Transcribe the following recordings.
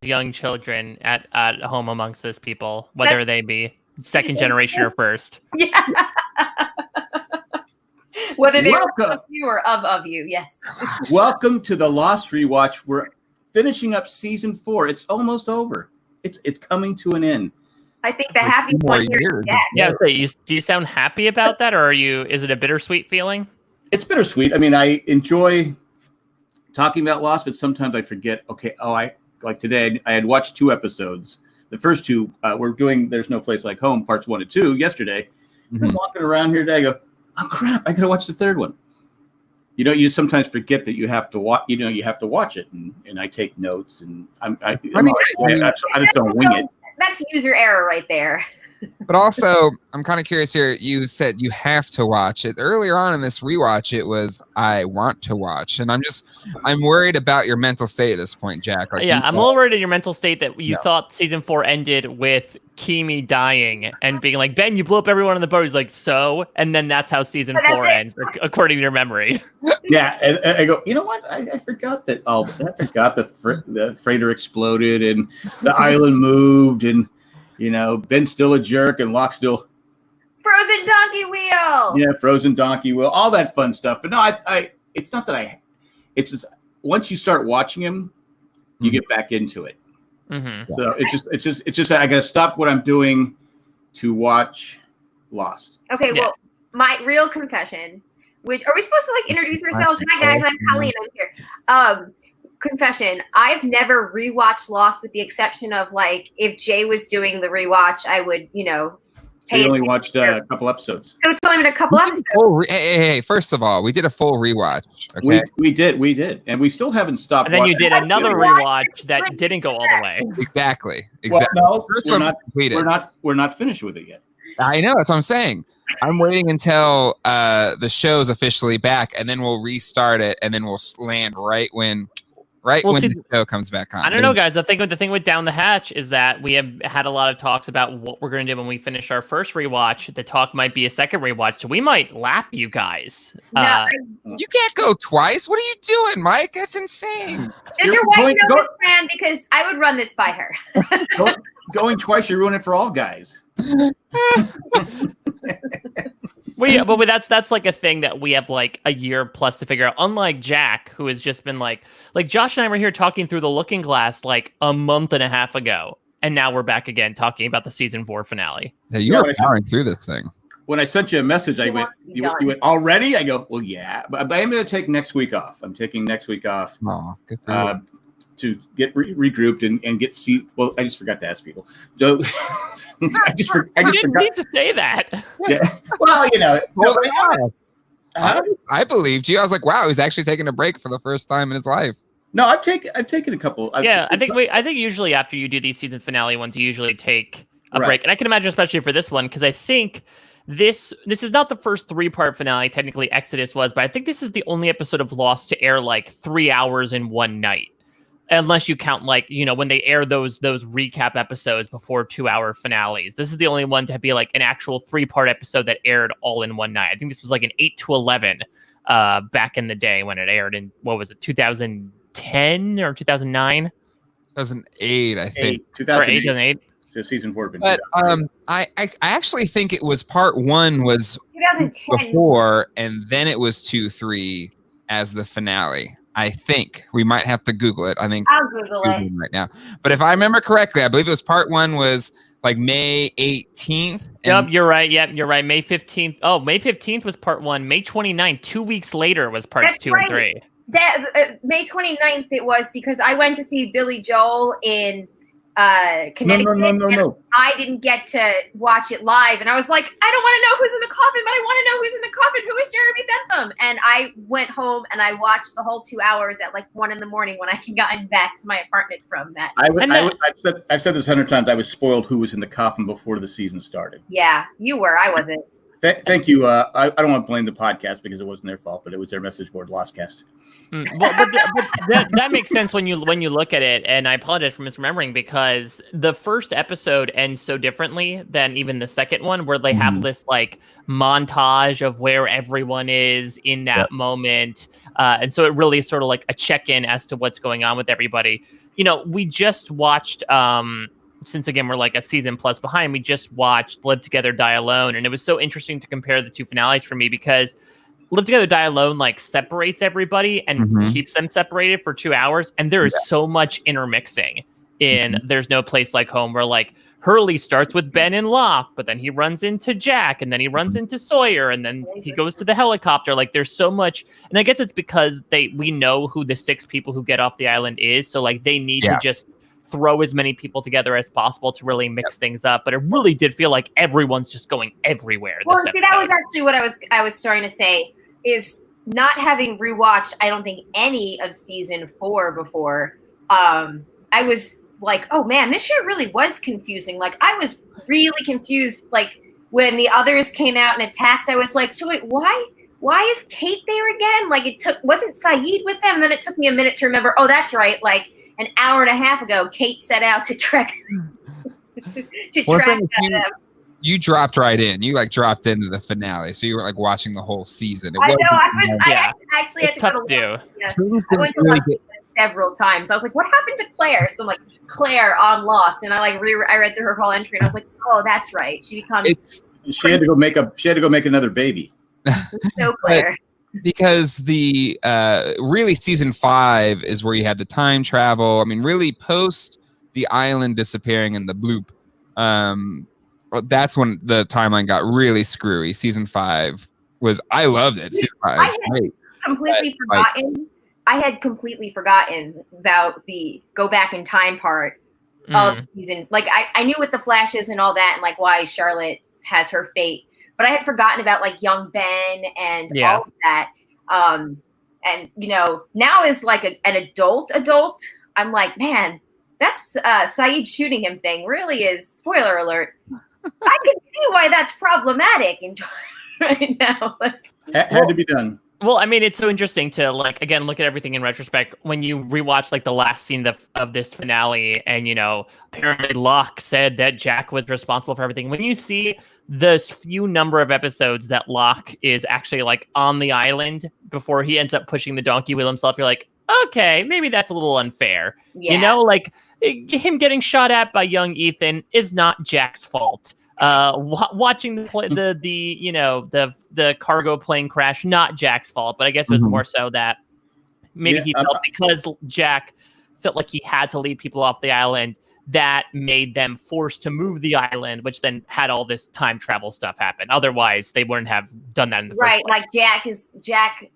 young children at at home amongst this people, whether That's- they be second generation or first. Yeah. Whether they're Welcome. of you or of of you, yes. Welcome to the Lost Rewatch. We're finishing up season four. It's almost over. It's it's coming to an end. I think the For happy two one here years. Yeah, so you, do you sound happy about that, or are you? Is it a bittersweet feeling? It's bittersweet. I mean, I enjoy talking about Lost, but sometimes I forget. Okay, oh, I like today. I had watched two episodes. The first two, uh, we're doing "There's No Place Like Home" parts one and two yesterday. I'm Mhm. walking around here today. I go, oh crap! I gotta watch the third one. You know, you sometimes forget that you have to watch. You know, you have to watch it, and, and I take notes, and I'm I, I'm mean, always- I, I just don't wing it. That's user error right there. But also, I'm kind of curious here. You said you have to watch it. Earlier on in this rewatch, it was I want to watch, and I'm just I'm worried about your mental state at this point, Jack. Like, yeah, I'm a little worried in your mental state that you No. thought season four ended with Keamy dying and being like, Ben, you blew up everyone on the boat. He's like, so, and then that's how season that's four it. ends, according to your memory. Yeah, and, and I go. You know what? I, I forgot that. Oh, I forgot the fr- the freighter exploded and the island moved, and you know Ben's still a jerk and Locke's still Frozen donkey wheel. yeah frozen donkey will all that fun stuff. But no, I, I it's not that I. It's just once you start watching him, you Mhm. get back into it. Mm-hmm. So it's just it's just it's just I got to stop what I'm doing to watch Lost. Okay, Yeah. well, my real confession, which are we supposed to like introduce ourselves? Hi guys, I'm Colleen. I'm here. Um, confession: I've never rewatched Lost, with the exception of like if Jay was doing the rewatch, I would, you know, So you only watched uh, a couple episodes. So it's only been a couple episodes. a re- hey, hey, hey, first of all, we did a full rewatch. Okay. We we did we did, and we still haven't stopped. And then you did another rewatch that didn't go all the way. exactly. Well, Exactly. no, First we're not. completed. We're not. We're not finished with it yet. I know that's what I'm saying. I'm waiting until uh, the show's officially back, and then we'll restart it, and then we'll s- land right when, right Well, when see, the show comes back on. I don't know, guys. The thing with the thing with Down the Hatch is that we have had a lot of talks about what we're going to do when we finish our first rewatch. The talk might be a second rewatch, so we might lap you guys. No, Uh, You can't go twice. What are you doing, Mike? That's insane. Does You're your wife going- know go- this plan? Because I would run this by her. Going, going twice, you ruin it for all guys. Well, yeah, but that's that's like a thing that we have like a year plus to figure out. Unlike Jack, who has just been like, like Josh and I were here talking through the Looking Glass like a month and a half ago, and now we're back again talking about the season four finale. Yeah, you are I see. powering through this thing. When I sent you a message, I You went, want to be you, went- you went already? I go, well, yeah, but, but I'm going to take next week off. I'm taking next week off Oh, good for you. uh, to get re- regrouped and, and get see. Well, I just forgot to ask people. So I just, for, I You just didn't forgot. need to say that. Yeah. Well, you know, Well, no, yeah, huh? I believed you. I was like, wow, he's actually taking a break for the first time in his life. no, I've taken, I've taken a couple. I've, yeah, I think we, I think usually after you do these season finale ones, you usually take a Right. break, and I can imagine especially for this one because I think this this is not the first three part finale. Technically, Exodus was, but I think this is the only episode of Lost to air like three hours in one night, unless you count like you know when they air those those recap episodes before two hour finales. This is the only one to be like an actual three part episode that aired all in one night. I think this was like an eight to eleven uh back in the day when it aired in what was it 2010 or 2009 2008, I think. eight, 2008. 2008 So season four. been But um, I, I I actually think it was part one was 2010. before, and then it was two three as the finale. I think we might have to Google it. I think I'll Google it. Googling right now. But if I remember correctly, I believe it was part one was like May 18th. Yep, you're right. Yep, you're right. May 15th. Oh, May 15th was part one. May 29th, two weeks later, was parts That's two right. and three. That uh, May 29th it was because I went to see Billy Joel in uh no, Connecticut. no, no, no, and no. I didn't get to watch it live, and I was like, I don't want to know who's in the coffin, but I want to know who's in the coffin. Who is Jeremy Bentham? And I went home and I watched the whole two hours at like one in the morning when I had gotten back to my apartment from that. I, would- I, would- I've, said, I've said this a hundred times. I was spoiled who was in the coffin before the season started. Yeah, you were. I wasn't. Th- thank you. Uh, I, I don't want to blame the podcast because it wasn't their fault, but it was their message board, Lostcast. Mm, well, but, but that, that makes sense when you when you look at it. And I apologize for misremembering because the first episode ends so differently than even the second one, where they have Mhm. this like montage of where everyone is in that moment, uh, and so it really is sort of like a check in as to what's going on with everybody. you know, we just watched um since again we're like a season plus behind, we just watched Live Together Die Alone and it was so interesting to compare the two finales for me because Live Together Die Alone like separates everybody and Mhm. keeps them separated for 2 hours and there is so much intermixing in There's No Place Like Home where like Hurley starts with Ben and Locke, but then he runs into Jack, and then he runs into Sawyer, and then he goes to the helicopter. Like there's so much, and I guess it's because they we know who the six people who get off the island is, so like they need Yeah. to just throw as many people together as possible to really mix things up. But it really did feel like everyone's just going everywhere. Well, this see, that was actually what I was I was starting to say is not having rewatched. I don't think any of season four before. Um, I was like, oh man, this shit really was confusing. Like, I was really confused. Like when the others came out and attacked, I was like, so wait, why? Why is Kate there again? Like it took wasn't Sayid with them? And then it took me a minute to remember. Oh, that's right. Like an hour and a half ago, Kate set out to track to Well, track then if you- uh, You dropped right in. You like dropped into the finale, so you were like watching the whole season. It I know. wasn't I was. like- Yeah. I actually had it's to go tough to to look. do. Yeah. I went to really watch get- several times. I was like, "What happened to Claire?" So I'm like, "Claire on Lost," and I like re- I read through her whole entry, and I was like, "Oh, that's right. She becomes It's She had to go make a. She had to go make another baby. so Claire." Because the uh really season five is where you had the time travel. I mean, really post the island disappearing in the bloop. Um, that's when the timeline got really screwy. Season five was I loved it. Season five was I- great. completely But, like- forgotten. I had completely forgotten about the go back in time part Mm. of season. Like I, I knew what the flashes and all that, and like why Charlotte has her fate, but I had forgotten about like young Ben and Yeah. all of that. Um, and you know, now as like a, an adult adult, I'm like, man, that's uh Sayid shooting him thing really is spoiler alert. I can see why that's problematic in right now. Ha- had to be done. Well, I mean, it's so interesting to like again look at everything in retrospect. When you rewatch like the last scene of, of this finale, and you know, apparently Locke said that Jack was responsible for everything. When you see this few number of episodes that Locke is actually like on the island before he ends up pushing the donkey wheel himself, you're like, okay, maybe that's a little unfair. Yeah. You know, like him getting shot at by young Ethan is not Jack's fault. Uh, wa watching the pla the the you know the the cargo plane crash, not Jack's fault, but I guess it was Mhm. more so that maybe Yeah, he I'm- felt because Jack felt like he had to lead people off the island. That made them forced to move the island, which then had all this time travel stuff happen. Otherwise, they wouldn't have done that in the right first place. like jack is jack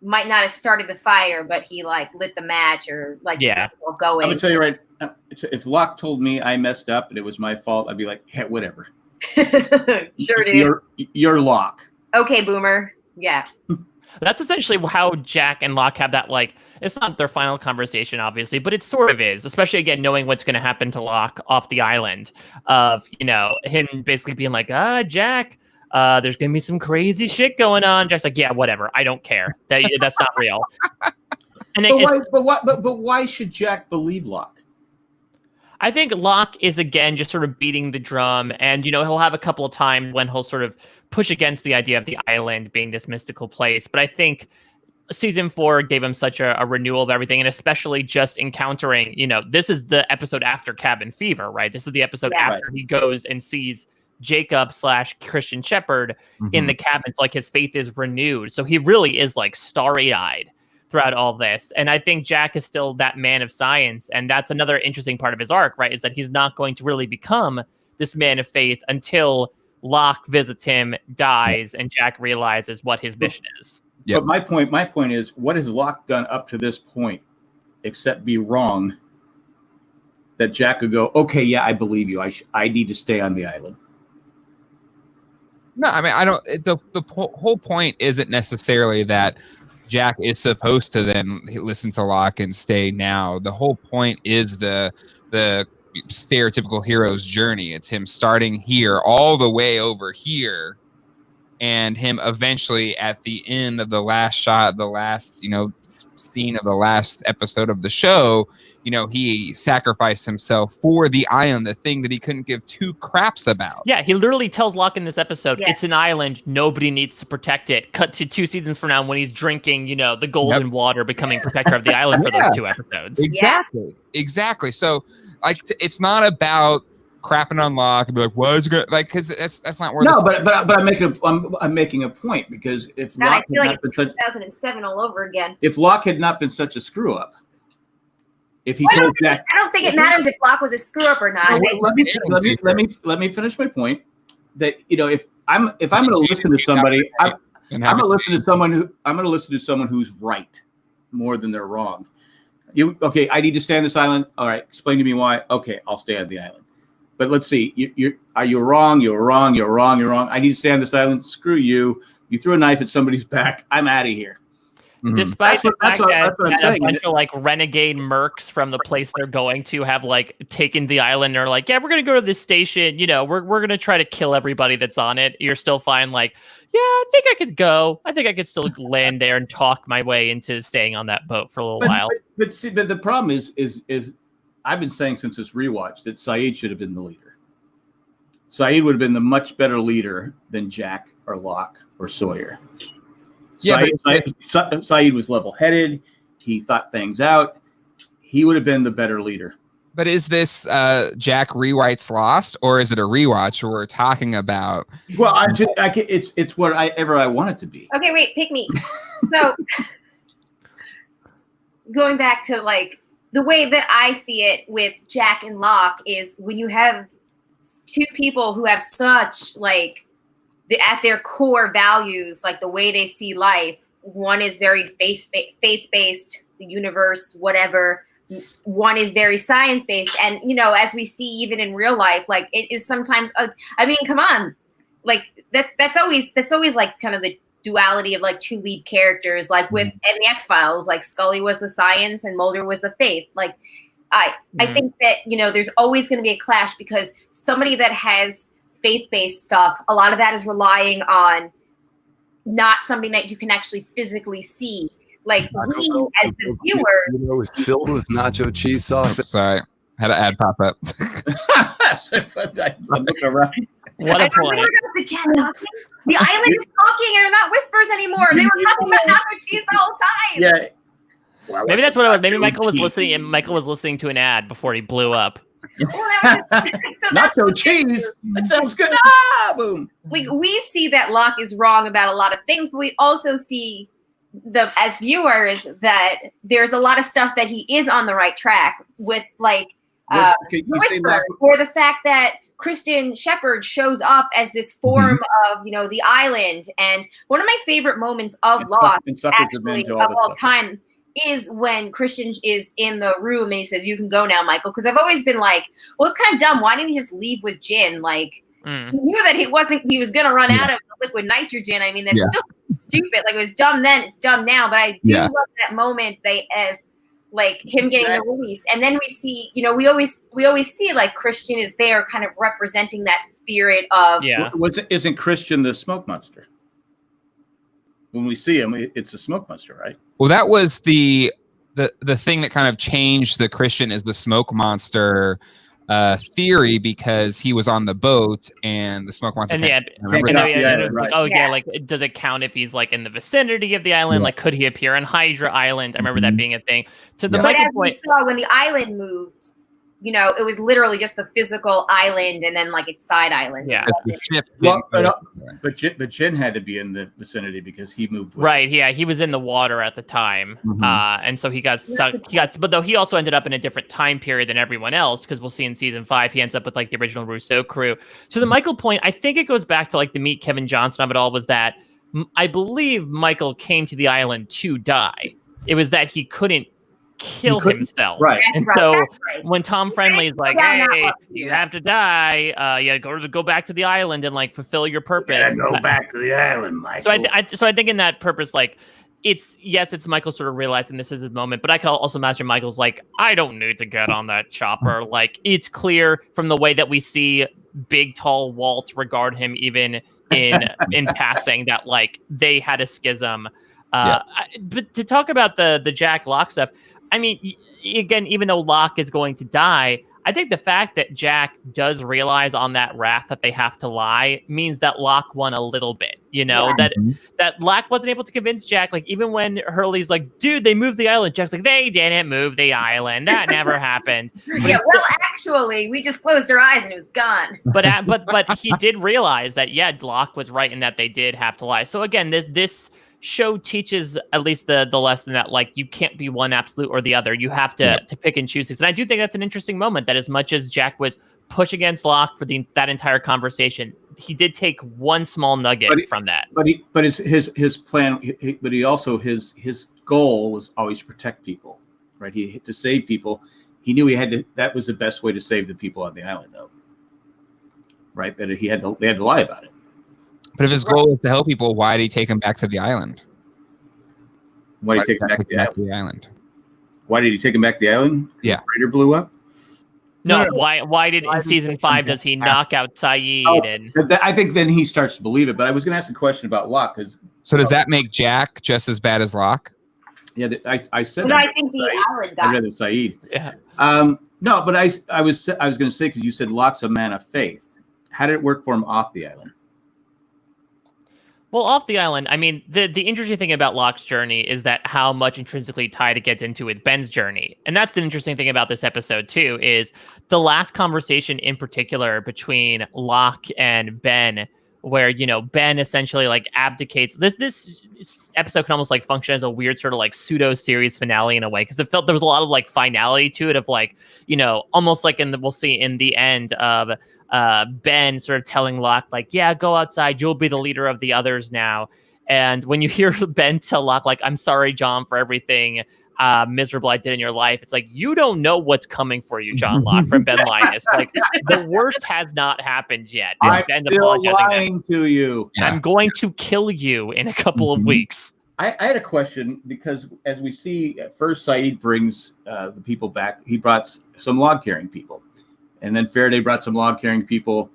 might not have started the fire but he like lit the match or like Yeah. well, I'm going gonna tell you right. uh, If Locke told me I messed up and it was my fault, I'd be like, yeah, whatever. sure dude You're you're Locke. okay boomer yeah That's essentially how Jack and Locke have that like it's not their final conversation, obviously, but it sort of is, especially again knowing what's gonna happen to Locke off the island. Of, you know, him basically being like, ah, Jack, uh, there's gonna be some crazy shit going on. Jack's like, Yeah, whatever, I don't care. That that's not real. And But it's why? But why? But, but why should Jack believe Locke? I think Locke is again just sort of beating the drum, and you know he'll have a couple of times when he'll sort of push against the idea of the island being this mystical place. But I think season four gave him such a, a renewal of everything, and especially just encountering, you know, this is the episode after Cabin Fever, right? This is the episode Yeah. after he goes and sees Jacob slash Christian Shephard in mm-hmm. the cabin. It's like his faith is renewed. So he really is like starry eyed throughout all this. And I think Jack is still that man of science. And that's another interesting part of his arc, right? Is that he's not going to really become this man of faith until Locke visits him, dies, and Jack realizes what his mission is. Yep. But my point, my point is, what has Locke done up to this point, except be wrong? That Jack could go, okay, yeah, I believe you. I sh- I need to stay on the island. No, I mean I don't. it- The the po- whole point isn't necessarily that Jack is supposed to then listen to Locke and stay now. The whole point is the the stereotypical hero's journey. It's him starting here all the way over here and him eventually at the end of the last shot, the last you know scene of the last episode of the show, you know he sacrificed himself for the island, the thing that he couldn't give two craps about. Yeah, he literally tells Locke in this episode, Yeah. it's an island, nobody needs to protect it. Cut to two seasons from now when he's drinking, you know, the golden water, becoming protector of the island for Yeah. those two episodes. Exactly. Exactly. So like it's not about crapping on Locke and be like, why is it good? Like, because that's that's not where. No, but but but I'm making a, I'm, I'm making a point because if God, I Locke had feel like not been it's such 2007 all over again. if Locke had not been such a screw up, if he I don't, told Jack, I don't think it matters if Locke was a screw up or not. No, I- let me let me let me let me finish my point. That you know, if I'm if I'm going to listen to somebody, I'm, I'm going to listen to someone who I'm going to listen to someone who's right more than they're wrong. You okay? I need to stay on this island. All right, explain to me why. Okay, I'll stay on the island. But let's see. You, you're are you wrong? You're wrong. You're wrong. You're wrong. I need to stay on this island. Screw you. You threw a knife at somebody's back. I'm out of here. Mhm. Despite That's what- the that's fact what- that, that's what I'm that a bunch of like renegade mercs from the place they're going to have like taken the island and are like, yeah, we're gonna go to this station. You know, we're we're gonna try to kill everybody that's on it. You're still fine. Like, yeah, I think I could go. I think I could still land there and talk my way into staying on that boat for a little But, while. but, but see, but the problem is is is I've been saying since this rewatch that Sayid should have been the leader. Sayid would have been the much better leader than Jack or Locke or Sawyer. Yeah, Sayid, Sayid, Sayid was level headed. He thought things out. He would have been the better leader. But is this uh, Jack rewrites Lost, or is it a rewatch where we're talking about? Well, I just, I can, it's it's whatever I want it to be. Okay, wait, pick me. So going back to like the way that I see it with Jack and Locke is when you have two people who have such like the at their core values, like the way they see life. One is very faith faith based, the universe, whatever. One is very science based, and you know, as we see even in real life, like it is sometimes. Uh, I mean, come on, like that's that's always that's always like kind of the duality of like two lead characters like with in the x-files like scully was the science and mulder was the faith like i i Mhm. think that you know there's always going to be a clash because somebody that has faith-based stuff a lot of that is relying on not something that you can actually physically see like we as the viewers You know, it's filled with nacho cheese sauce. Sorry, had an ad pop up. I'm looking around. What I a don't point. the chat talking. The island is talking and they're not whispers anymore. They were talking about nacho cheese the whole time. Yeah. Well, Maybe that's what it was. Maybe Michael was cheese. listening and Michael was listening to an ad before he blew up. Well, was so Nacho cheese. That sounds good. Ah, boom. we we see that Locke is wrong about a lot of things, but we also see the as viewers that there's a lot of stuff that he is on the right track with, like uh, Can the you say whisper, or the fact that Christian Shephard shows up as this form Mm-hmm. of you know the island. And one of my favorite moments of And Lost suck- and suckers have been actually of all stuff. time is when Christian is in the room and he says, "You can go now, Michael." Because I've always been like, "Well, it's kind of dumb. Why didn't he just leave with Jin?" Like Mm. he knew that he wasn't. He was gonna run Yeah. out of liquid nitrogen. I mean, that's Yeah. still stupid. Like it was dumb then. It's dumb now. But I do Yeah. love that moment. They uh, like him getting the release, and then we see. You know, we always we always see like Christian is there, kind of representing that spirit of Yeah. Was, isn't Christian the smoke monster? When we see him, it's a smoke monster, right? Well, that was the the the thing that kind of changed the Christian is the smoke monster uh, theory because he was on the boat and the smoke monster. And can't- yeah, And get then off we- the and it island, was like, right. oh yeah. Yeah. like does it count if he's like in the vicinity of the island? Yeah. Like could he appear on Hydra Island? I remember that Mhm. being a thing. To the Yeah. But Michael as we point, saw when the island moved, you know, it was literally just a physical island and then like its side islands. Yeah. the ship Well, but, go uh. But Jin, but Jin had to be in the vicinity because he moved. With right? Yeah, he was in the water at the time, Mhm. uh, and so he got stuck. He got, but though he also ended up in a different time period than everyone else because we'll see in season five he ends up with like the original Rousseau crew. To the Michael point, I think it goes back to like the meet Kevin Johnson of it all was that I believe Michael came to the island to die. It was that he couldn't kill himself, Right. And right, so right. when Tom Friendly is like, down that "Hey, one. you have to die. Uh, yeah, go to go back to the island and like fulfill your purpose." I- back to the island, Michael. so I, I so I think in that purpose, like it's yes, it's Michael sort of realizing this is his moment, but I can also imagine Michael's like, I don't need to get on that chopper. Like it's clear from the way that we see big tall Walt regard him even in in passing that like they had a schism. Uh, I- but to talk about the the Jack Locke stuff, I mean, again, even though Locke is going to die, I think the fact that Jack does realize on that raft that they have to lie means that Locke won a little bit. You know Yeah. that Mhm. that Locke wasn't able to convince Jack. Like even when Hurley's like, "Dude, they moved the island," Jack's like, "They didn't move the island. That never happened." Yeah, well, actually, we just closed our eyes and it was gone. But uh, but but he did realize that yeah, Locke was right in that they did have to lie. So again, this this show teaches at least the the lesson that like you can't be one absolute or the other. You have to Yep. to pick and choose things. And I do think that's an interesting moment. That as much as Jack was push against Locke for the that entire conversation, he did take one small nugget it- from that. But he, but his his his plan. He, he- but he also his his goal was always to protect people, right? He to save people. He knew he had to. That was the best way to save the people on the island, though. Right? That he had to. They had to lie about it. But if his goal was to help people, why did he take him back to the island? Why did he take him back to the island? to the island? Why did he take him back to the island? Yeah. The freighter blew up. No, No, no, no. why why did Why in season take five does he knock out Sayid Oh. and that- I think then he starts to believe it. But I was going to ask a question about Locke because So does that make Jack just as bad as Locke? yeah, I, I said But I'd think the Right. island I'd rather Sayid. yeah. Um, no, but I I was I was going to say because you said Locke's a man of faith. How did it work for him off the island? Well, off the island, I mean, the the interesting thing about Locke's journey is that how much intrinsically tied it gets into with Ben's journey, and that's the interesting thing about this episode too. Is the last conversation in particular between Locke and Ben, where you know Ben essentially like abdicates. This this episode can almost like function as a weird sort of like pseudo series finale in a way because it felt there was a lot of like finality to it of like you know almost like in the we'll see in the end of uh, Ben sort of telling Locke, like, yeah, go outside. You'll be the leader of the others now. And when you hear Ben tell Locke, like, I'm sorry, John, for everything uh, miserable I did in your life, it's like, you don't know what's coming for you, John Locke, from Ben Linus. Like, the worst has not happened yet. I'm Ben's still lying to you. I'm going to kill you in a couple of Mhm. weeks. I, I had a question because as we see, at first Saeed brings uh, the people back. He brought some log carrying people, and then Faraday brought some log carrying people.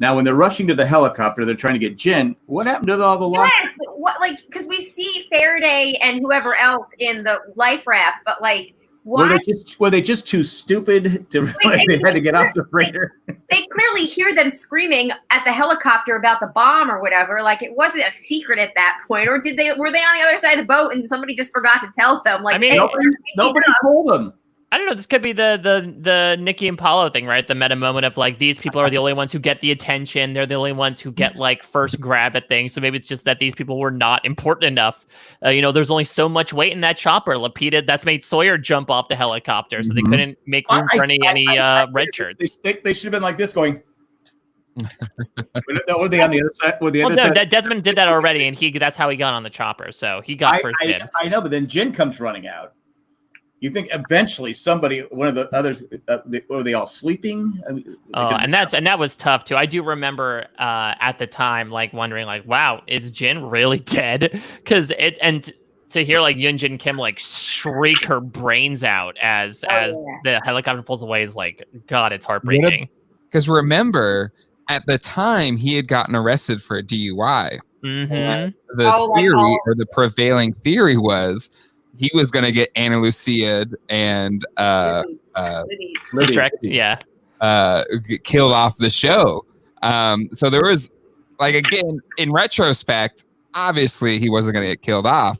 Now, when they're rushing to the helicopter, they're trying to get Jin. What happened to all the log? Yes, what like because we see Faraday and whoever else in the life raft, but like Were they just were they just too stupid to realize they had to get off the freighter? they clearly hear them screaming at the helicopter about the bomb or whatever. Like it wasn't a secret at that point, or did they were they on the other side of the boat and somebody just forgot to tell them? Like I mean, hey, Nobody, nobody told them. I don't know. This could be the the the Nikki and Paulo thing, right? The meta moment of like these people are the only ones who get the attention. They're the only ones who get like first grab at things. So maybe it's just that these people were not important enough. Uh, you know, there's only so much weight in that chopper. Lapidus, that's made Sawyer jump off the helicopter, so they Mhm. couldn't make room for any I- any I- uh, red shirts. they, they should have been like this, going. were they on the other side? Were the Well, other no, side? Desmond did that already, and he that's how he got on the chopper. So he got I, first I. I know, but then Jin comes running out. You think eventually somebody, one of the others, uh, they, were they all sleeping? I mean, Oh, and that's and that was tough too. I do remember uh, at the time, like wondering, like, wow, is Jin really dead? Because it and to hear like Yunjin Kim like shriek her brains out as Oh, as yeah. the helicopter pulls away is like, God, it's heartbreaking. Because remember, at the time he had gotten arrested for a DUI. hmm The Oh, theory or the prevailing theory was he was going to get Ana Lucia and uh, uh, Libby. Shrek, yeah. uh, get killed off the show. Um, so there was, like, again, in retrospect, obviously he wasn't going to get killed off,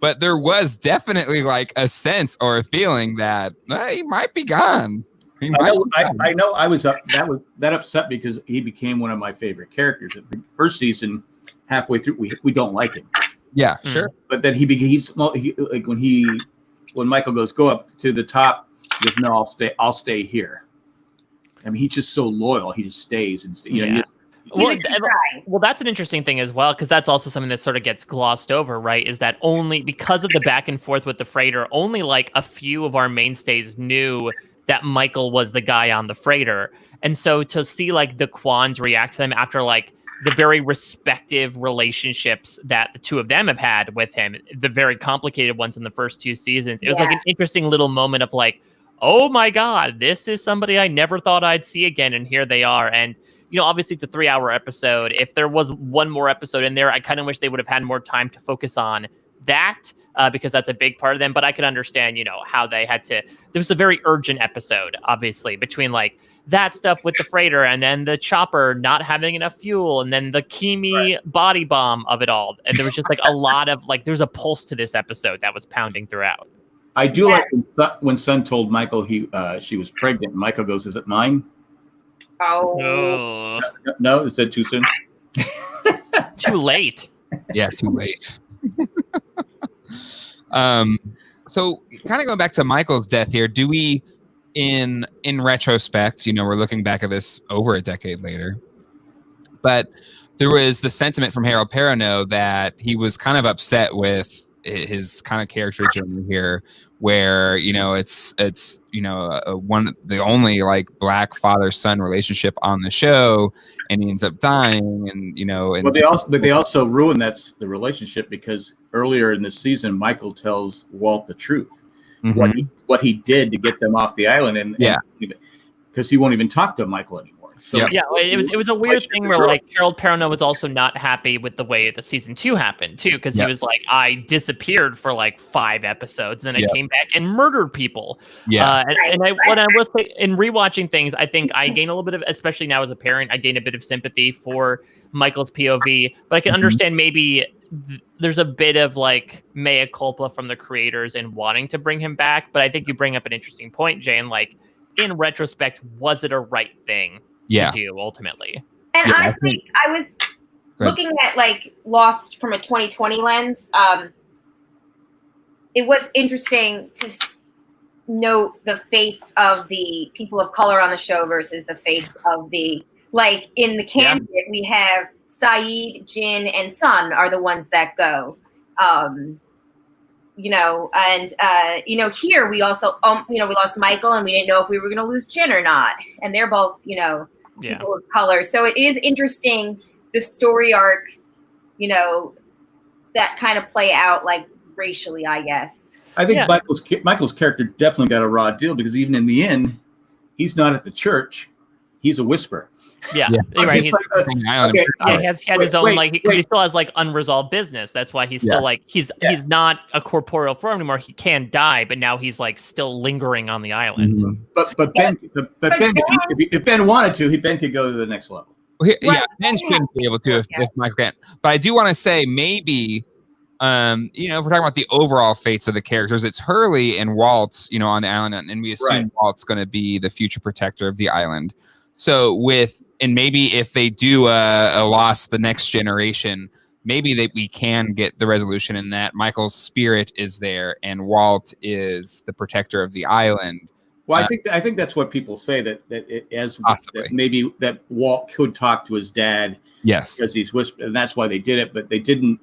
but there was definitely like a sense or a feeling that eh, he might be gone. He I know, be I, gone. I know. I was up. That was that upset because he became one of my favorite characters. The first season, halfway through, we we don't like him, yeah, Mm. sure. but then he be- he's he, like when he when Michael goes go up to the top. He goes, no, I'll stay. I'll stay here. I mean, he's just so loyal. He just stays and sta- you know. he Yeah. just- Well, a good th- guy. Well, that's an interesting thing as well, because that's also something that sort of gets glossed over, right? Is that only because of the back and forth with the freighter, only like a few of our mainstays knew that Michael was the guy on the freighter. And so to see like the Kwons react to them after like the very respective relationships that the two of them have had with him, the very complicated ones in the first two seasons, it was like an interesting little moment of like, oh my God, this is somebody I never thought I'd see again. And here they are. And you know, obviously it's a three hour episode. If there was one more episode in there, I kind of wish they would have had more time to focus on that. Uh, because that's a big part of them, but I could understand, you know, how they had to. There was a very urgent episode, obviously, between like that stuff with the freighter and then the chopper not having enough fuel and then the Keamy right. body bomb of it all. And there was just like a lot of like there's a pulse to this episode that was pounding throughout. I do yeah. like when Sun told Michael he uh, she was pregnant. Michael goes, "Is it mine?" Oh no, no is that too soon? too late. Yeah, too late. um, so kind of going back to Michael's death here, do we? In in retrospect, you know, we're looking back at this over a decade later. But there was the sentiment from Harold Perrineau that he was kind of upset with his kind of character journey here where you know it's it's you know a, one the only like black father son relationship on the show and he ends up dying and you know and but they also but they also ruin that's the relationship because earlier in the season michael tells walt the truth mm-hmm. what he what he did to get them off the island, and yeah, because he won't even talk to Michael anymore. So yeah, yeah, it was it was a weird thing where like Harold Perrineau was also not happy with the way the season two happened too, because he was like, I disappeared for like five episodes, and then I came back and murdered people. Yeah, uh, and, and, I when I was in rewatching things, I think I gain a little bit of, especially now as a parent, I gain a bit of sympathy for Michael's POV, but I can mm-hmm. understand maybe th- there's a bit of like mea culpa from the creators in wanting to bring him back. But I think you bring up an interesting point, Jane. Like in retrospect, was it a right thing yeah. to do ultimately? And yeah, honestly, I, think... I was looking at like Lost from a 2020 lens. Um, it was interesting to note the fates of the people of color on the show versus the fates of the like in the candidate yeah. we have Sayid, Jin, and Sun are the ones that go. Um, you know, and uh, you know, here we also, um, you know, we lost Michael, and we didn't know if we were going to lose Jin or not, and they're both, you know, yeah. people of color. So it is interesting the story arcs, you know, that kind of play out like racially, I guess. I think yeah. Michael's Michael's character definitely got a raw deal because even in the end, he's not at the church; he's a whisper. Yeah, yeah. right. He's, okay. yeah, he has, he has wait, his own wait, like he, he, still has like unresolved business. That's why he's still yeah. like he's yeah. he's not a corporeal form anymore. He can die, but now he's like still lingering on the island. Mm-hmm. But but Ben but, but Ben, if, he, if, Ben wanted to, he Ben could go to the next level. Well, he, yeah, Ben shouldn't be able to if, if Michael can't. But I do want to say maybe um, you know, if we're talking about the overall fates of the characters, it's Hurley and Walt, you know, on the island, and we assume right. Walt's going to be the future protector of the island. So with and maybe if they do a, a loss the next generation, maybe that we can get the resolution in that Michael's spirit is there and Walt is the protector of the island. Well, I uh, think I think that's what people say that that it, as that maybe that Walt could talk to his dad. Yes, because he's whispered, and that's why they did it. But they didn't.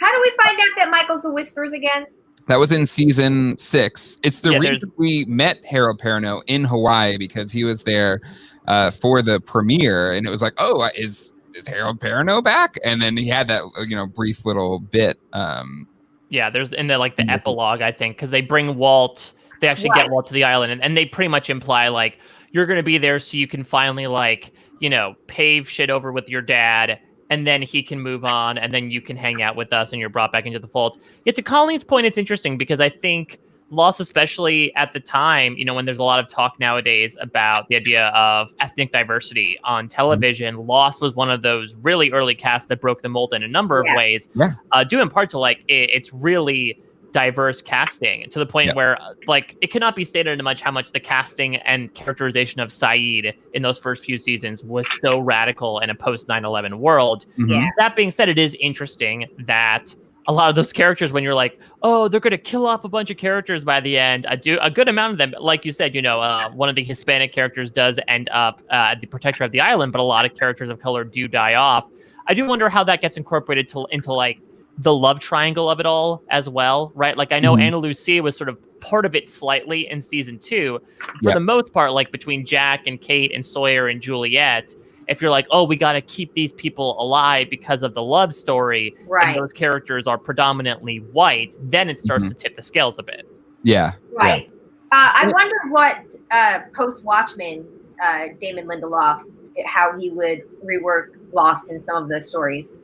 How do we find out that Michael's the whispers again? That was in season six. It's the yeah, reason we met Harold Perrineau in Hawaii because he was there uh, for the premiere, and it was like, oh, is is Harold Perrineau back? And then he had that uh, you know brief little bit. Um, yeah, there's in the like the epilogue, I think, because they bring Walt. They actually what? get Walt to the island, and, and they pretty much imply like you're going to be there so you can finally like you know pave shit over with your dad and then he can move on and then you can hang out with us and you're brought back into the fold yet to colleen's point it's interesting because i think Lost, especially at the time, you know, when there's a lot of talk nowadays about the idea of ethnic diversity on television, mm-hmm. Lost was one of those really early casts that broke the mold in a number of ways, yeah. uh, due in part to like it, it's really diverse casting to the point yeah. where like it cannot be stated much how much the casting and characterization of Sayid in those first few seasons was so radical in a post 9-11 world. Mm-hmm. Yeah. That being said, it is interesting that a lot of those characters when you're like, oh, they're gonna kill off a bunch of characters by the end. I do a good amount of them, like you said, you know, uh, one of the Hispanic characters does end up uh, the protector of the island, but a lot of characters of color do die off. I do wonder how that gets incorporated to, into like the love triangle of it all as well, right? Like I know mm-hmm. Ana Lucia was sort of part of it slightly in season two. For the most part, like between Jack and Kate and Sawyer and Juliet, if you're like, oh, we got to keep these people alive because of the love story, right. and those characters are predominantly white, then it starts mm-hmm. to tip the scales a bit. Yeah. Right. Yeah. Uh, I wonder what uh, post Watchmen uh, Damon Lindelof how he would rework Lost in some of the stories.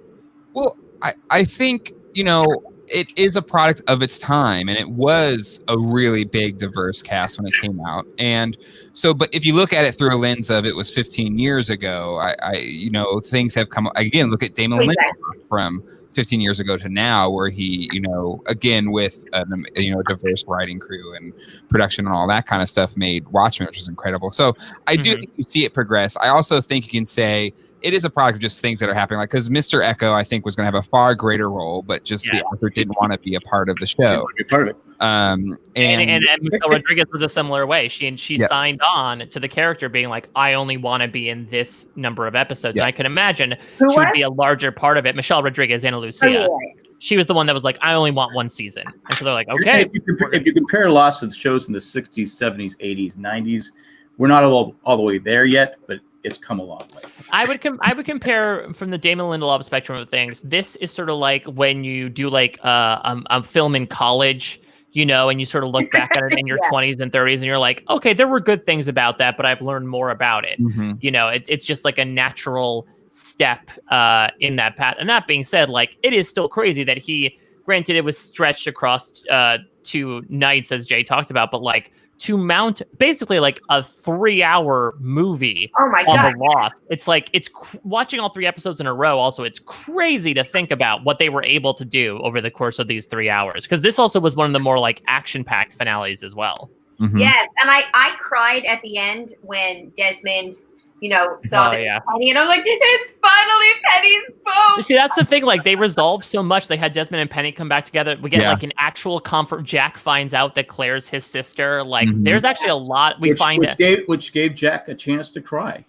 Well, I, I think, you know, it is a product of its time and it was a really big diverse cast when it came out and so but if you look at it through a lens of it was 15 years ago i, I you know things have come again look at damon exactly. Lindelof from 15 years ago to now where he you know again with an, you know a diverse writing crew and production and all that kind of stuff made watchmen which was incredible so i do mm-hmm. think you see it progress i also think you can say it is a product of just things that are happening. Like because Mr. Eko, I think, was going to have a far greater role, but just the author didn't want to be a part of the show. Be part of it. Um, and, and, and, and Michelle Rodriguez was a similar way. She and she yep. signed on to the character being like, I only want to be in this number of episodes, yep. and I can imagine Who she would be a larger part of it. Michelle Rodriguez, Ana Lucia. Oh, yeah. She was the one that was like, I only want one season, and so they're like, okay. If you, compare, if you compare lots of shows in the '60s, '70s, '80s, '90s, we're not all all the way there yet, but it's come a long way. I would com- I would compare from the Damon Lindelof spectrum of things. This is sort of like when you do like uh, um, a film in college, you know, and you sort of look back at it in your yeah. 20s and 30s, and you're like, okay, there were good things about that, but I've learned more about it. Mm-hmm. You know, it's it's just like a natural step uh, in that path. And that being said, like it is still crazy that he, granted, it was stretched across uh, two nights as Jay talked about, but like to mount basically like a three hour movie oh my on God. the Lost. It's like it's cr- watching all three episodes in a row. Also, it's crazy to think about what they were able to do over the course of these three hours. Because this also was one of the more like action packed finales as well. Mm-hmm. Yes, and I I cried at the end when Desmond you know, saw oh, the yeah. Penny, and I was like, it's finally Penny's boat. See, that's the thing. Like, they resolved so much. They had Desmond and Penny come back together. We get yeah. like an actual comfort. Jack finds out that Claire's his sister. Like, mm-hmm. there's actually a lot we which, find which gave, which gave Jack a chance to cry,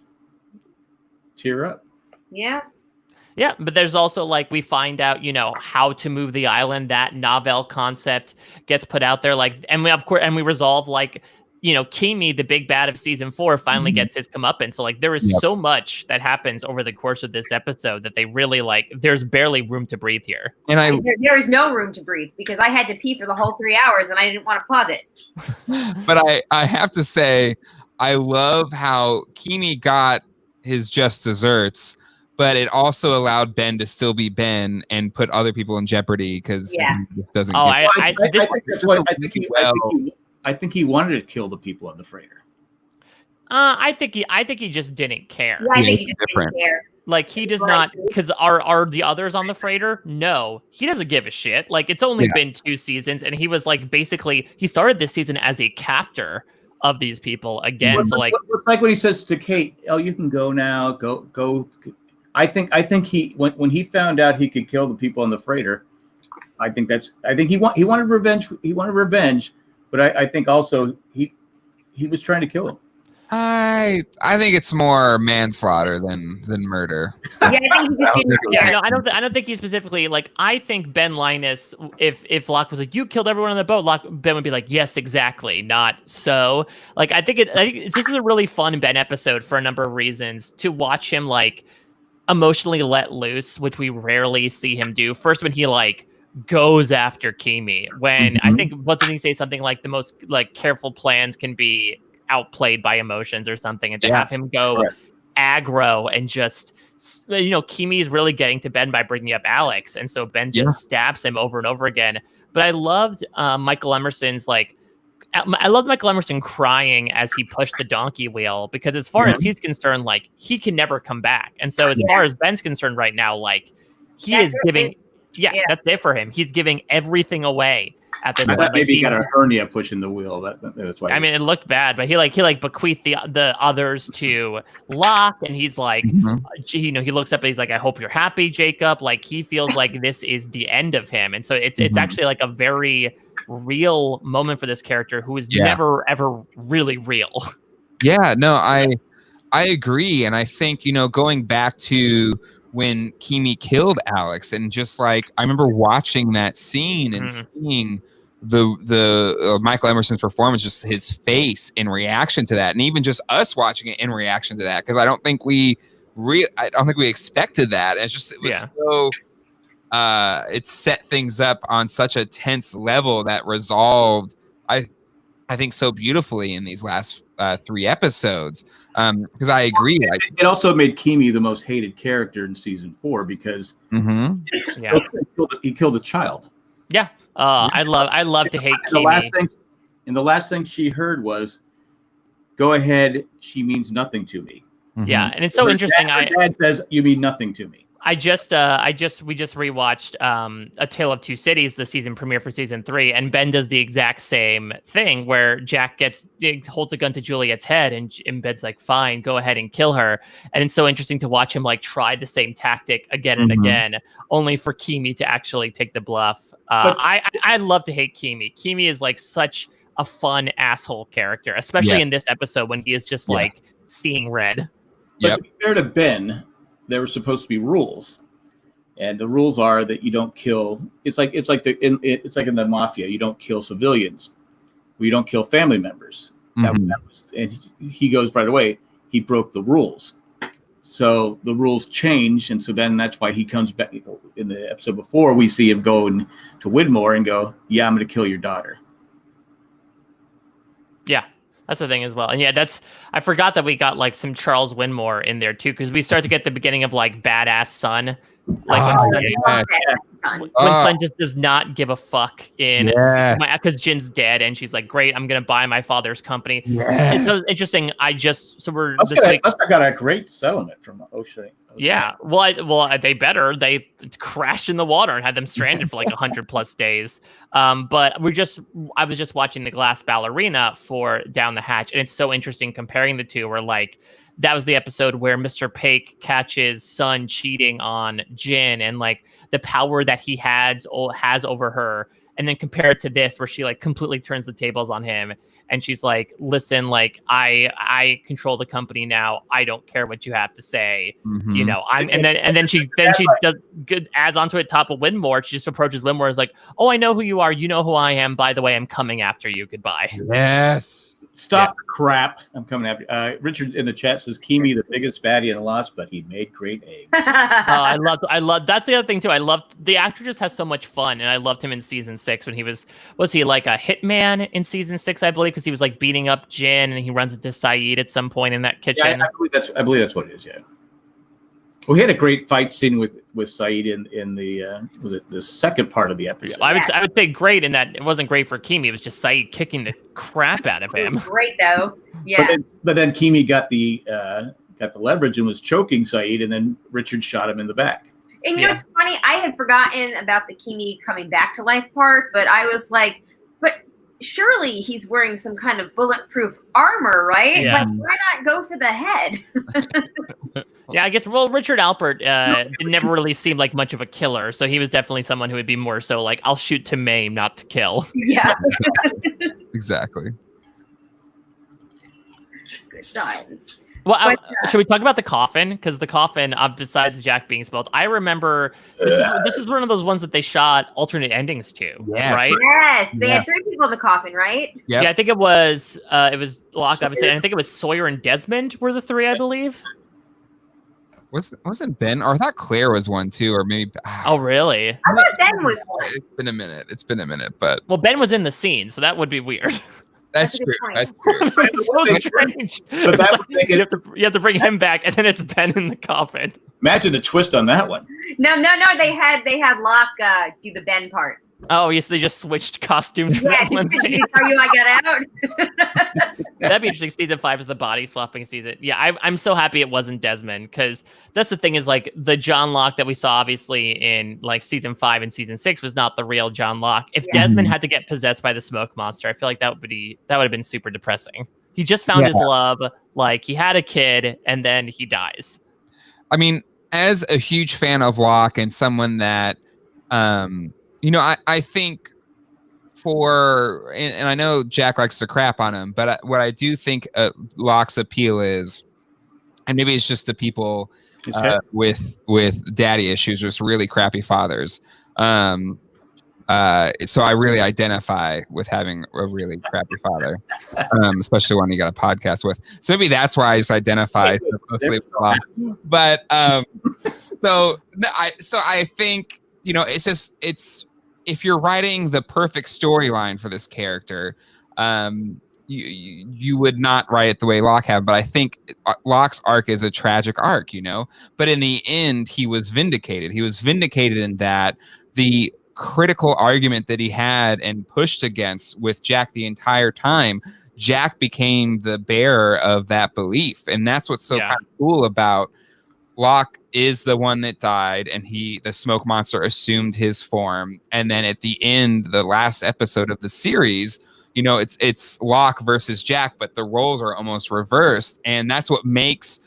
tear up. Yeah. Yeah, but there's also like we find out, you know, how to move the island. That novel concept gets put out there, like, and we of course, and we resolve like you know, Keamy, the big bad of season four, finally mm-hmm. gets his comeuppance. So like there is yep. so much that happens over the course of this episode that they really like. There's barely room to breathe here. And I there, there is no room to breathe because I had to pee for the whole three hours and I didn't want to pause it. but I I have to say I love how Keamy got his just desserts but it also allowed Ben to still be Ben and put other people in jeopardy because yeah. he just doesn't. Oh, I, I, I, this, I, think that's what I think. He, well. I think he, I think he wanted to kill the people on the freighter. Uh, I think he, I think he just didn't care. Yeah, I think he just different. didn't care. Like he does not, because are are the others on the freighter? No, he doesn't give a shit. Like it's only yeah. been two seasons, and he was like basically he started this season as a captor of these people again. What, so like, it's like when he says to Kate, "Oh, you can go now. Go, go." I think I think he when when he found out he could kill the people on the freighter, I think that's I think he want he wanted revenge. He wanted revenge, but I, I think also he he was trying to kill him. I I think it's more manslaughter than than murder. Yeah, I think he just didn't. yeah, no, I don't. Th- I don't think he specifically like. I think Ben Linus, if if Locke was like, "You killed everyone on the boat," Locke Ben would be like, "Yes, exactly." Not so. Like, I think it. I think this is a really fun Ben episode for a number of reasons. To watch him like emotionally let loose, which we rarely see him do. First, when he like goes after Keamy when mm-hmm. I think what did he say something like the most like careful plans can be outplayed by emotions or something, and to yeah. have him go aggro and just you know Keamy is really getting to Ben by bringing up Alex, and so Ben just yeah. stabs him over and over again. But I loved uh, Michael Emerson's like. I love Michael Emerson crying as he pushed the donkey wheel because, as far mm-hmm. as he's concerned, like he can never come back. And so, as yeah. far as Ben's concerned right now, like he That's is giving yeah, yeah, that's it for him. He's giving everything away at this point. Maybe like, he got a hernia pushing the wheel. That, that's why. I mean, it looked bad, but he like he like bequeathed the the others to Locke, and he's like, mm-hmm. you know, he looks up and he's like, "I hope you're happy, Jacob." Like he feels like this is the end of him, and so it's mm-hmm. it's actually like a very real moment for this character who is yeah. never ever really real. Yeah, no, I I agree, and I think you know going back to when Keamy killed Alex, and just like I remember watching that scene and mm-hmm. seeing the the uh, Michael Emerson's performance, just his face in reaction to that, and even just us watching it in reaction to that, because I don't think we re I don't think we expected that. It's just it was yeah. so uh it set things up on such a tense level that resolved I I think so beautifully in these last uh, three episodes. Because I agree, like, It also made Keamy the most hated character in season four because mhm. Yeah. he, killed, he killed a child. Yeah. Uh, I love I love to hate And the last Keamy. thing, and the last thing she heard was, "Go ahead, she means nothing to me." Yeah, and it's so Her interesting. Dad, I her dad says, "You mean nothing to me." I just uh I just we just rewatched um A Tale of Two Cities, the season premiere for season three, and Ben does the exact same thing where Jack gets holds a gun to Juliet's head and, and Ben's like, fine, go ahead and kill her. And it's so interesting to watch him like try the same tactic again and Mhm. again, only for Keamy to actually take the bluff. Uh, But- I, I I love to hate Keamy. Keamy is like such a fun asshole character, especially Yeah. in this episode when he is just Yeah. like seeing red. But Yep. to be fair to Ben, there were supposed to be rules, and the rules are that you don't kill. It's like it's like the in, it's like in the mafia. You don't kill civilians. We don't kill family members. That, Mhm. that was, and he, goes right away. He broke the rules, so the rules change, and so then that's why he comes back. In the episode before, we see him go in to Widmore and go, "Yeah, I'm going to kill your daughter." Yeah, that's the thing as well. And yeah, that's I forgot that we got like some Charles Widmore in there too, because we start to get the beginning of like badass Sun, like when Ah, Sun, yeah. when Ah. Sun just does not give a fuck in Yes. because Jin's dead, and she's like, "Great, I'm gonna buy my father's company." Yeah. It's so interesting. I just so we're Must this got, week. must have got a great settlement from Ocean. Yeah, well, I, well, they better. They crashed in the water and had them stranded for like hundred plus days. Um, but we're just, I was just watching the Glass Ballerina for Down the Hatch, and it's so interesting comparing the two. Where like that was the episode where Mr. Paik catches Sun cheating on Jin, and like the power that he has has over her, and then compare it to this, where she like completely turns the tables on him, and she's like, "Listen, like I I control the company now. I don't care what you have to say." Mhm. you know i'm and then and then she then she does good adds onto it top of widmore she just approaches widmore is like oh i know who you are you know who i am by the way i'm coming after you goodbye Yes. Stop the crap. I'm coming after uh, Richard in the chat says Keamy the biggest baddie in the lost, but he made great eggs. oh i love i love that's the other thing too i loved the actor just has so much fun and i loved him in season six when he was was he like a hitman in season six i believe because he was like beating up jin and he runs into sayid at some point in that yeah, I, kitchen I believe that's I believe that's what it is. Yeah. We had a great fight scene with with Sayid in in the uh, was it the second part of the episode. I would I would say great in that it wasn't great for Keamy. It was just Sayid kicking the crap out of him. Great though. But Yeah. then, but then Keamy got the uh, got the leverage and was choking Sayid, and then Richard shot him in the back. And you Yeah. know, it's funny. I had forgotten about the Keamy coming back to life part, but I was like, but surely he's wearing some kind of bulletproof armor, right? Yeah. Like, why not go for the head? Yeah, I guess. Well, Richard Alpert uh, never really seemed like much of a killer, so he was definitely someone who would be more so like, "I'll shoot to maim, not to kill." yeah. Exactly. Good times. Well, I- But, should we talk about the coffin? Because the coffin, uh, besides Jack being spelled, I remember this is this is one of those ones that they shot alternate endings to, Yes. right? Yes, they Yeah. had three people in the coffin, right? Yep. Yeah, I think it was uh, it was Locke, obviously, and I think it was Sawyer and Desmond were the three, I believe. Was wasn't Ben or I thought Claire was one too, or maybe ah, Oh, really? I thought Ben was one. It's been a minute. It's been a minute, but Well, Ben was in the scene, so that would be weird. that's, That's true. That's true. it's so But strange. that It's would like make you, have to, you have to bring him back, and then it's Ben in the coffin. Imagine the twist on that one. No, no, no. They had they had Locke uh, do the Ben part. Oh, yes, they just switched costumes for Yeah, that one scene. are you? I got out. That'd be interesting. Season five is the body swapping season. Yeah, I, I'm so happy it wasn't Desmond because that's the thing is like the John Locke that we saw obviously in like season five and season six was not the real John Locke. If Yeah. Desmond Mhm. had to get possessed by the smoke monster, I feel like that would be that would have been super depressing. He just found his love, like he had a kid, and then he dies. I mean, as a huge fan of Locke and someone that, um, you know, I, I think for, and, and I know Jack likes to crap on him, but I, what I do think uh, Locke's appeal is, and maybe it's just the people uh, with with daddy issues, just really crappy fathers. Um, uh, so I really identify with having a really crappy father, um, especially when you got a podcast with. So maybe that's why I just identify so closely with Locke but um so no, i so i think you know it's just it's if you're writing the perfect storyline for this character um you, you you would not write it the way Locke have, but I think uh, Locke's arc is a tragic arc, you know. But in the end, he was vindicated. He was vindicated in that the critical argument that he had and pushed against with Jack the entire time, Jack became the bearer of that belief, and that's what's so Yeah. kind of cool about Locke is the one that died, and he the smoke monster assumed his form, and then at the end, the last episode of the series you know it's it's Locke versus Jack, but the roles are almost reversed, and that's what makes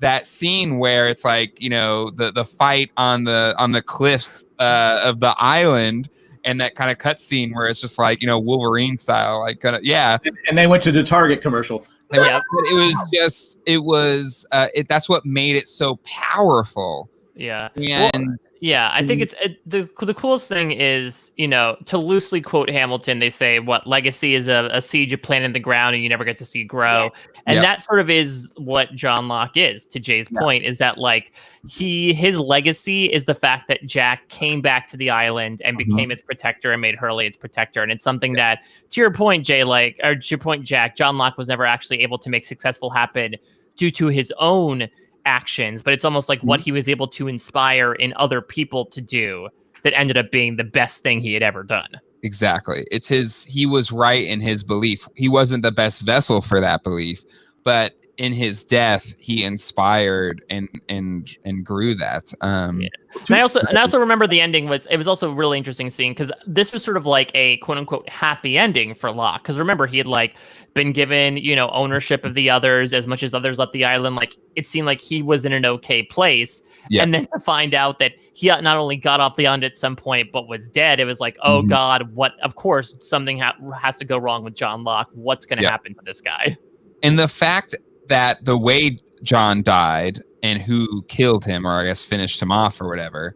that scene where it's like you know the the fight on the on the cliffs uh, of the island, and that kind of cut scene where it's just like you know Wolverine style, like kind of yeah. And they went to the Target commercial. Yeah. But it was just it was uh, it that's what made it so powerful, Yeah. Well, and Yeah, I think it's it, the the coolest thing is you know to loosely quote Hamilton, they say what legacy is a, a seed you plant in the ground and you never get to see grow, and Yeah. that sort of is what John Locke is. To Jay's point, is that like he his legacy is the fact that Jack came back to the island and Mm-hmm. became its protector and made Hurley its protector, and it's something that to your point, Jay, like or to your point, Jack, John Locke was never actually able to make successful happen due to his own actions, but it's almost like Mm-hmm. what he was able to inspire in other people to do that ended up being the best thing he had ever done. Exactly. It's his he was right in his belief. He wasn't the best vessel for that belief, but in his death he inspired and and and grew that. Um Yeah. And I also and I also remember the ending was it was also a really interesting scene because this was sort of like a quote unquote happy ending for Locke. Because remember he had like been given you know ownership of the others as much as others left the island. Like it seemed like he was in an okay place. Yeah. And then to find out that he not only got off the island at some point but was dead, it was like oh Mhm. god, what? Of course something ha- has to go wrong with John Locke. What's going to Yeah. happen to this guy? and the fact that the way John died and who killed him or I guess finished him off or whatever,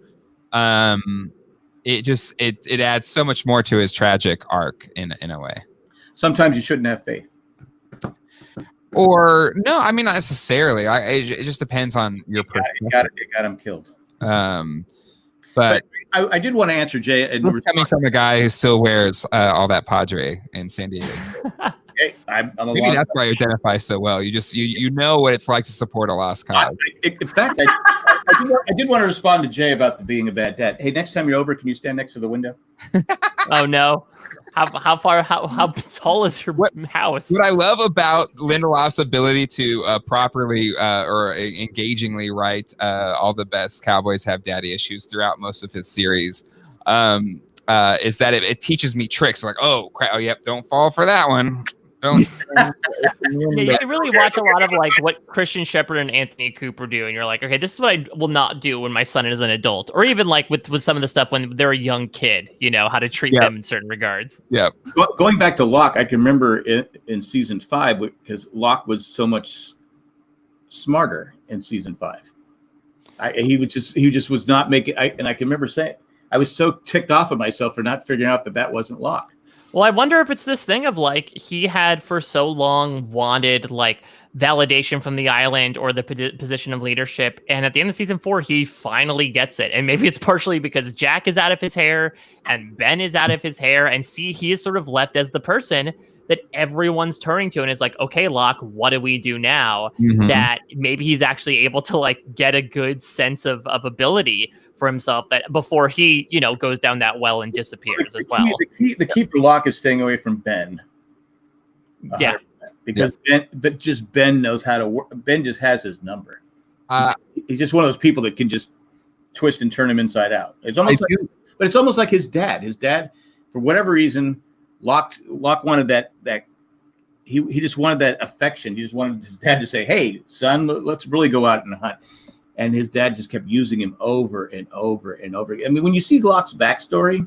um it just it it adds so much more to his tragic arc in in a way. Sometimes you shouldn't have faith. Or no, I mean not necessarily. I it, it just depends on your It got, it got, it got him killed. Um but I, I did want to answer Jay. And We're coming from a guy who still wears uh, all that Padre in San Diego. Hey, I'm, I'm a Maybe that's why you identify so well. You just you you know what it's like to support a lost I, cause. I- in fact, I, I, did, want- I did want to respond to Jay about the being a bad dad. Hey, next time you're over, can you stand next to the window? oh no. How, how far how how tall is your What- house? What I love about Lindelof's ability to uh, properly uh, or uh, engagingly write uh, all the best Cowboys have daddy issues throughout most of his series um, uh, is that it, it teaches me tricks like oh crap oh yep don't fall for that one don't Yeah, you can really watch a lot of like what Christian Shephard and Anthony Cooper do, and you're like, okay, this is what I will not do when my son is an adult, or even like with with some of the stuff when they're a young kid, you know, how to treat Yeah. them in certain regards. Yeah, Go- Going back to Locke, I can remember in, in season five because Locke was so much smarter in season five. I, he was just he just was not making. I, and I can remember saying I was so ticked off of myself for not figuring out that that wasn't Locke. Well, I wonder if it's this thing of like he had for so long wanted like validation from the island or the position of leadership, and at the end of season four, he finally gets it. And maybe it's partially because Jack is out of his hair and Ben is out of his hair, and see, he is sort of left as the person that everyone's turning to, and is like, okay, Locke, what do we do now? Mhm. that maybe he's actually able to like get a good sense of, of ability for himself that before he you know goes down that well and disappears as the, well the, key, the key for Locke is staying away from Ben. Yeah. 100%. Because Ben, but just Ben knows how to work. Ben just has his number. Uh, He's just one of those people that can just twist and turn him inside out. It's I almost like, do- but it's almost like his dad. His dad, for whatever reason, Locke Locke wanted that that he he just wanted that affection. He just wanted his dad to say, "Hey, son, let- let's really go out and hunt." And his dad just kept using him over and over and over. again. I mean, when you see Locke's backstory,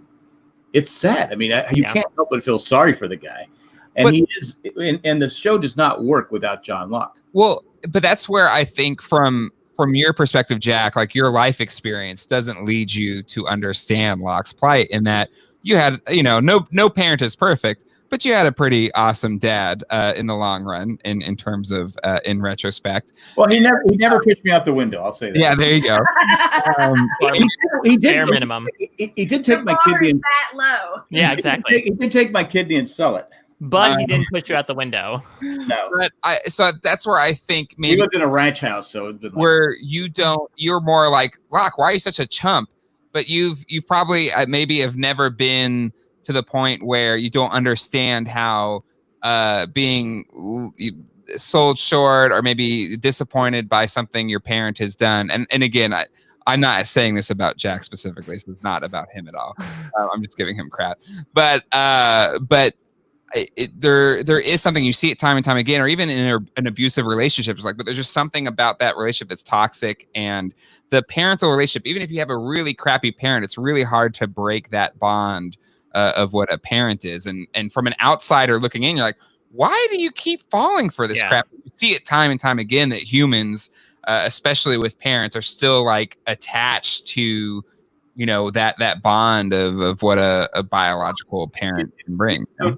it's sad. I mean, I- you Yeah. can't help but feel sorry for the guy. And But- he is, and, and the show does not work without John Locke. Well, but that's where I think from from your perspective, Jack, like your life experience doesn't lead you to understand Locke's plight in that you had, you know, no no parent is perfect, but you had a pretty awesome dad uh, in the long run in in terms of uh, in retrospect. Well, he never he never pushed me out the window. I'll say that. Yeah, there you go. Um, he, he bare did. minimum He, he- he did take the my kidney. And, that low. yeah he did exactly take- He did take my kidney and sell it. but he Um, didn't push you out the window. No, But I so that's where I think we maybe lived in a ranch house, so it's been like, where you don't you're more like Locke, why are you such a chump? But you've you've probably uh, maybe have never been to the point where you don't understand how uh being sold short or maybe disappointed by something your parent has done and and again I I'm not saying this about Jack specifically, so it's not about him at all. Uh, I'm just giving him crap. But uh, but it, it, there there is something you see it time and time again, or even in a, an abusive relationship. It's like, but there's just something about that relationship that's toxic, and the parental relationship. Even if you have a really crappy parent, it's really hard to break that bond uh, of what a parent is. And and from an outsider looking in, you're like, why do you keep falling for this Yeah. crap? You see it time and time again that humans, uh, especially with parents, are still like attached to. You know that that bond of, of what a, a biological parent can bring. you know,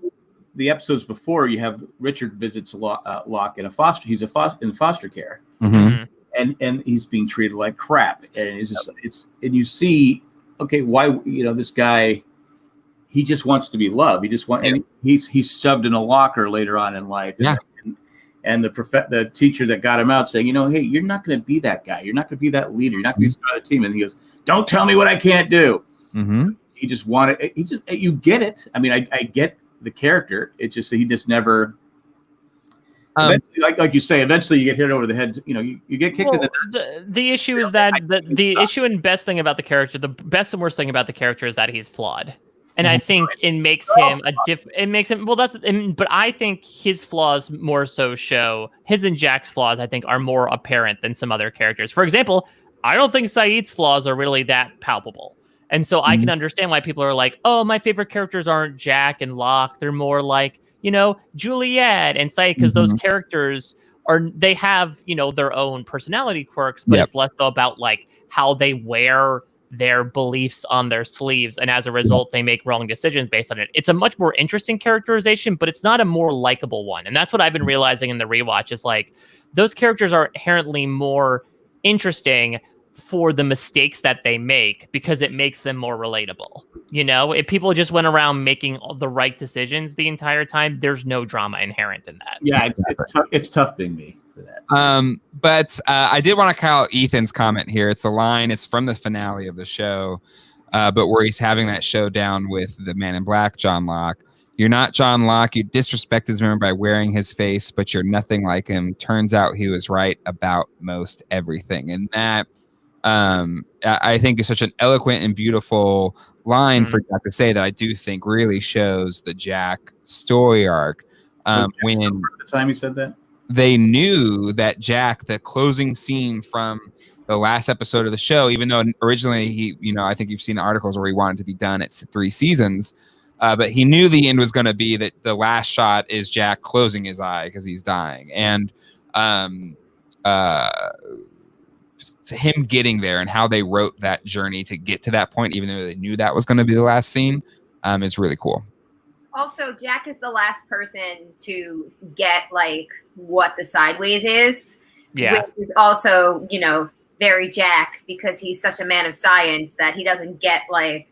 the episodes before, you have Richard visits Lo- uh, Locke in a foster. He's a foster in foster care, Mhm. Mhm. and and he's being treated like crap. And it's just it's and you see, okay, why you know this guy, he just wants to be loved. He just want and he's he's shoved in a locker later on in life. Yeah. And, and the prof- the teacher that got him out saying, you know, hey, you're not going to be that guy. You're not going to be that leader. You're not going to be part of the team. And he goes, don't tell me what I can't do. Mm-hmm. He just wanted. He just you get it. I mean, I, I get the character. It's just he just never. Um, like like you say, eventually you get hit over the head. You know, you, you get kicked in the nuts. the, the issue is that the, the issue and best thing about the character, the best and worst thing about the character is that he's flawed. And I mm-hmm. think it makes him a diff. It makes him well. That's but I think his flaws more so show his and Jack's flaws. I think are more apparent than some other characters. For example, I don't think Sayid's flaws are really that palpable, and so I can mm-hmm. understand why people are like, "Oh, my favorite characters aren't Jack and Locke. They're more like you know Juliet and Sayid because those mm-hmm. characters are they have you know their own personality quirks, but Yep. it's less so about like how they wear their beliefs on their sleeves and as a result they make wrong decisions based on it. It's a much more interesting characterization but it's not a more likable one. And that's what i've been realizing in the rewatch is like those characters are inherently more interesting for the mistakes that they make because it makes them more relatable you know? If people just went around making the right decisions the entire time there's no drama inherent in that. Yeah, it's it's tough, it's tough being me for that. Um, but uh, I did want to call Ethan's comment here. It's a line. It's from the finale of the show, uh, but where he's having that showdown with the Man in Black, John Locke. You're not John Locke. You disrespect his memory by wearing his face, but you're nothing like him. Turns out he was right about most everything, and that um, I think is such an eloquent and beautiful line for Jack to say that I do think really shows the Jack story arc. Um, when the time he said that, they knew that Jack, the closing scene from the last episode of the show, even though originally he, you know, I think you've seen the articles where he wanted to be done at three seasons, uh, but he knew the end was going to be that the last shot is Jack closing his eye because he's dying, and um, uh, him getting there and how they wrote that journey to get to that point, even though they knew that was going to be the last scene, um, is really cool. Also, Jack is the last person to get like what the sideways is. yeah Which is also, you know, very Jack because he's such a man of science that he doesn't get like,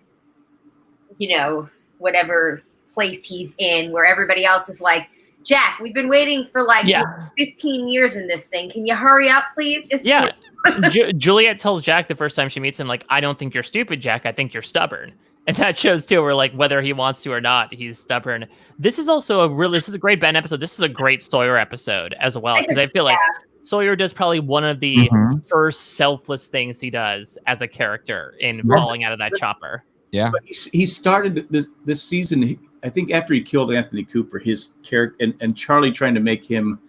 you know, whatever place he's in where everybody else is like, Jack, we've been waiting for like yeah 15 years in this thing. Can you hurry up, please? Just Yeah. Ju- Juliet tells Jack the first time she meets him, like, I don't think you're stupid, Jack. I think you're stubborn. And that shows too, where like whether he wants to or not, he's stubborn. This is also a really, this is a great Ben episode. This is a great Sawyer episode as well because I feel like Sawyer does probably one of the Mhm. first selfless things he does as a character in Yeah. falling out of that chopper. but he, he started this this season. he- I think after he killed Anthony Cooper, his character and, and Charlie trying to make him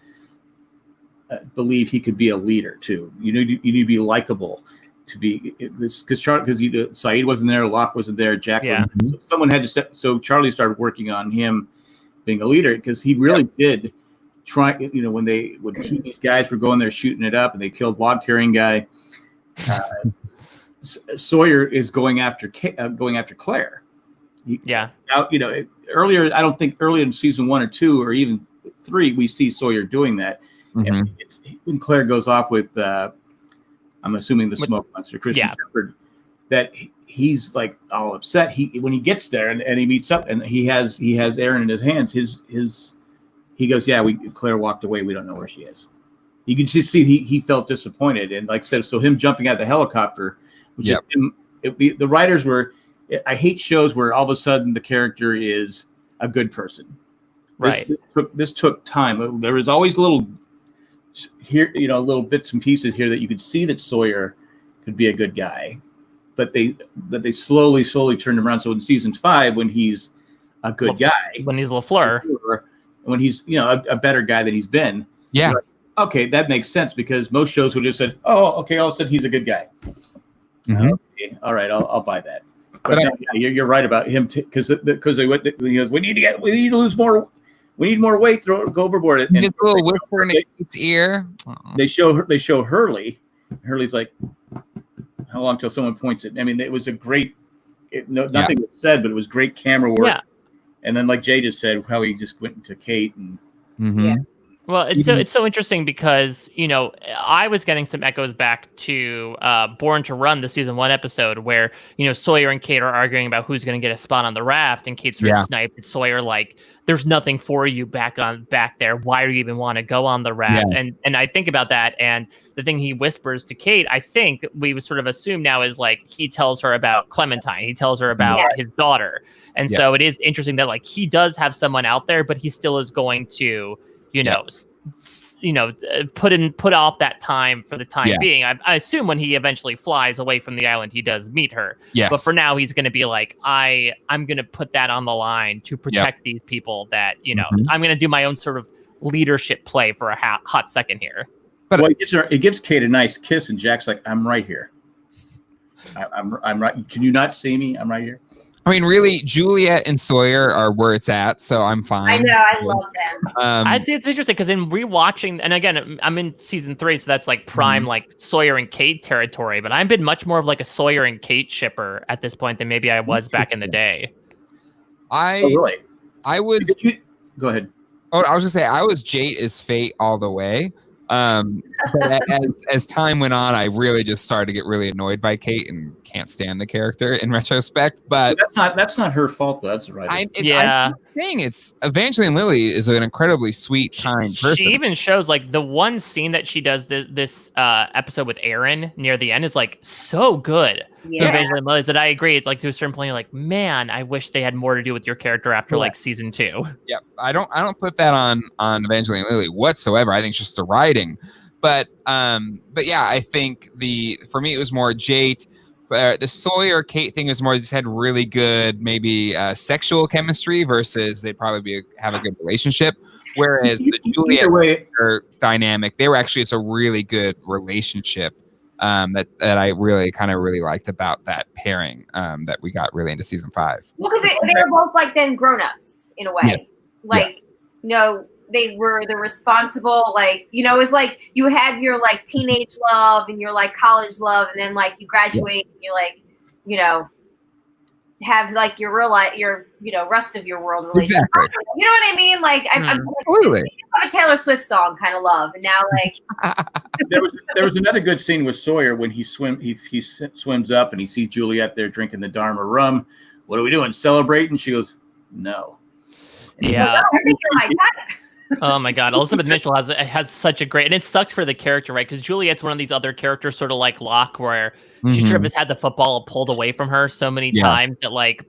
uh, believe he could be a leader too. You need you need to be likable to be this because Charlie because you Sayid wasn't there, Locke wasn't there, Jack Yeah. wasn't so someone had to step. So Charlie started working on him being a leader because he really did try. You know, when they when he, these guys were going there shooting it up and they killed log carrying guy. Uh, Sawyer is going after uh, going after Claire. Yeah. Out, you know, earlier I don't think earlier in season one or two or even three we see Sawyer doing that. Mhm. And when Claire goes off with, uh, I'm assuming the With- smoke monster, Christian yeah. Shephard, that he's like all upset. He when he gets there and, and he meets up and he has he has Aaron in his hands. His his he goes, yeah, we Claire walked away. We don't know where she is. You can just see he, he felt disappointed and like I said, so him jumping out of the helicopter, which Yep. is him, it, the, the writers were. I hate shows where all of a sudden the character is a good person. This- Right. This, took, this took time. There was always little here, you know, little bits and pieces here that you could see that Sawyer could be a good guy, but they but they slowly, slowly turned him around. So in season five, when he's a good Well, guy, when he's Lafleur. when he's you know a, a better guy than he's been, Yeah. okay, that makes sense because most shows would have said, "Oh, okay, all of a sudden he's a good guy." Mhm. Okay, all right, I'll, I'll buy that. But, But I- no, yeah, you're, you're right about him because because they went. He goes, "We need to get. We need to lose more. We need more weight. Throw go overboard." And Just a little whisper in Kate's ear. Aw. they show her. They show Hurley. Hurley's like, "How long till someone points it?" I mean, it was a great. It, no, nothing was said, but it was great camera work. Yeah. And then, like Jay just said, how he just went into Kate and Mhm. Yeah. Well, it's so Mhm. it's so interesting because you know I was getting some echoes back to uh, Born to Run, the season one episode where you know Sawyer and Kate are arguing about who's going to get a spot on the raft, and Kate sort Yeah. of sniped at Sawyer like, "There's nothing for you back on back there. Why do you even want to go on the raft?" And and I think about that, and the thing he whispers to Kate, I think we would sort of assume now is like he tells her about Clementine, he tells her about Yeah. his daughter, and Yeah. so it is interesting that like he does have someone out there, but he still is going to you know s- s- you know uh, put in put off that time for the time Yeah. being I, I assume when he eventually flies away from the island he does meet her Yes. but for now he's going to be like i i'm going to put that on the line to protect these people that you know Mhm. i'm going to do my own sort of leadership play for a ha- hot second here But- well, it gives her it gives Kate a nice kiss, and Jack's like, "I'm right here. I, I'm I'm right. Can you not see me? I'm right here." I mean, really, Juliet and Sawyer are where it's at, so I'm fine. I know, I love them. Um, i'd say it's interesting because in rewatching and again i'm in season three so that's like prime Mm-hmm. like sawyer and kate territory but i've been much more of like a sawyer and kate shipper at this point than maybe i was back in the day I Oh, really? I was you- Go ahead. Oh, I was gonna say I was Jate is fate all the way. Um, but as as time went on, I really just started to get really annoyed by Kate and can't stand the character in retrospect. But That's not that's not her fault. though. That's right. I, it's, Yeah. I'm saying it's Evangeline Lilly is an incredibly sweet, kind person. She even shows like the one scene that she does this, this uh, episode with Aaron near the end is like so good. Yeah. Evangeline Lilly, is that I agree. It's like to a certain point, you're like, man, I wish they had more to do with your character after like season two. Yep. I don't I don't put that on on Evangeline Lilly whatsoever. I think it's just the writing. But um but yeah, I think the for me it was more Jate. Uh, the Sawyer Kate thing was more just had really good maybe uh, sexual chemistry versus they'd probably be have a good relationship. Whereas the Juliet Either way, Sawyer dynamic, they were actually it's a really good relationship um, that that I really kind of really liked about that pairing um, that we got really into season five. Well, because they, they were both like then grown ups in a way. Yes. Like, you know, they were the responsible, like, you know, it's like you had your like teenage love and your like college love, and then like you graduate and you like, you know, have like your real life, your, you know, rest of your world relationship. Exactly. You know what I mean? Like, I'm, I'm hmm. like, Absolutely. a Taylor Swift song kind of love, and now like, there was there was another good scene with Sawyer when he swim he he swims up and he sees Juliet there drinking the Dharma rum. What are we doing? Celebrating? She goes, "No." Yeah. Oh, I think you're my type. Oh my god, Elizabeth Mitchell has has such a great, and it sucked for the character, right? Because Juliet's one of these other characters, sort of like Locke, where she sort of Mhm. has had the football pulled away from her so many Yeah. times that like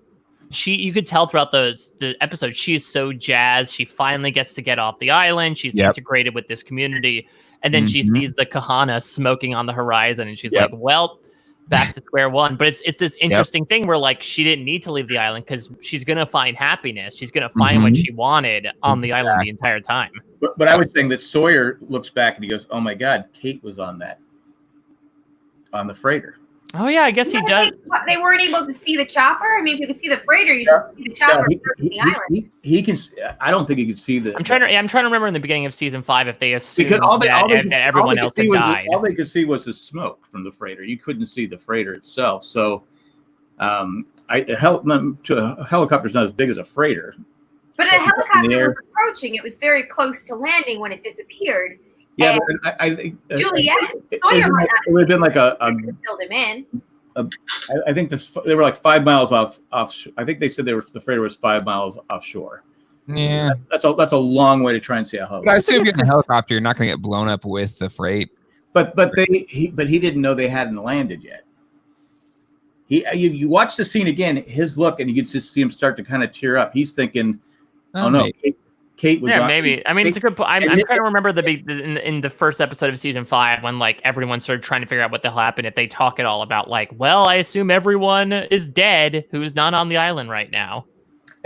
she you could tell throughout those the episode, she is so jazzed she finally gets to get off the island she's Yep. integrated with this community and then she Mhm. sees the kahana smoking on the horizon and she's Yep. like well back to square one but it's it's this interesting thing where like she didn't need to leave the island because she's gonna find happiness she's gonna find what Mhm. she wanted on the island the entire time But, but I was saying that Sawyer looks back and he goes, "Oh my God, Kate was on that, on the freighter." Oh yeah i guess he You know, does They, they weren't able to see the chopper. I mean, if you could see the freighter, you should see the chopper he, he- the island. he- he can. s- I don't think he could see the. i'm trying to i'm trying to remember in the beginning of season five if they assumed because all they, that, all they, that could- all everyone they else had see was died the, all they could see was the smoke from the freighter. You couldn't see the freighter itself. So, um, I a hel- to a helicopter's not as big as a freighter. But a Up in the helicopter was approaching. It was very close to landing when it disappeared. Yeah, And but I, I think uh, Juliet it, Sawyer it, might it would have been like a, a not filled him in. I, I think this they were like five miles off off. I think they said they were the freighter was five miles offshore. Yeah. That's, that's a that's a long way to try and see a host. But I assume if you're in a helicopter, you're not going to get blown up with the freight. But but they he but he didn't know they hadn't landed yet. He you, you watch the scene again, his look, and you can just see him start to kind of tear up. He's thinking, "Oh, no, maybe. Kate, Kate was yeah, on- maybe. I mean, it's a good. I'm, and I'm trying to remember the big in, in the first episode of season five when like everyone started trying to figure out what the hell happened. If they talk at all about like, well, I assume everyone is dead who's not on the island right now.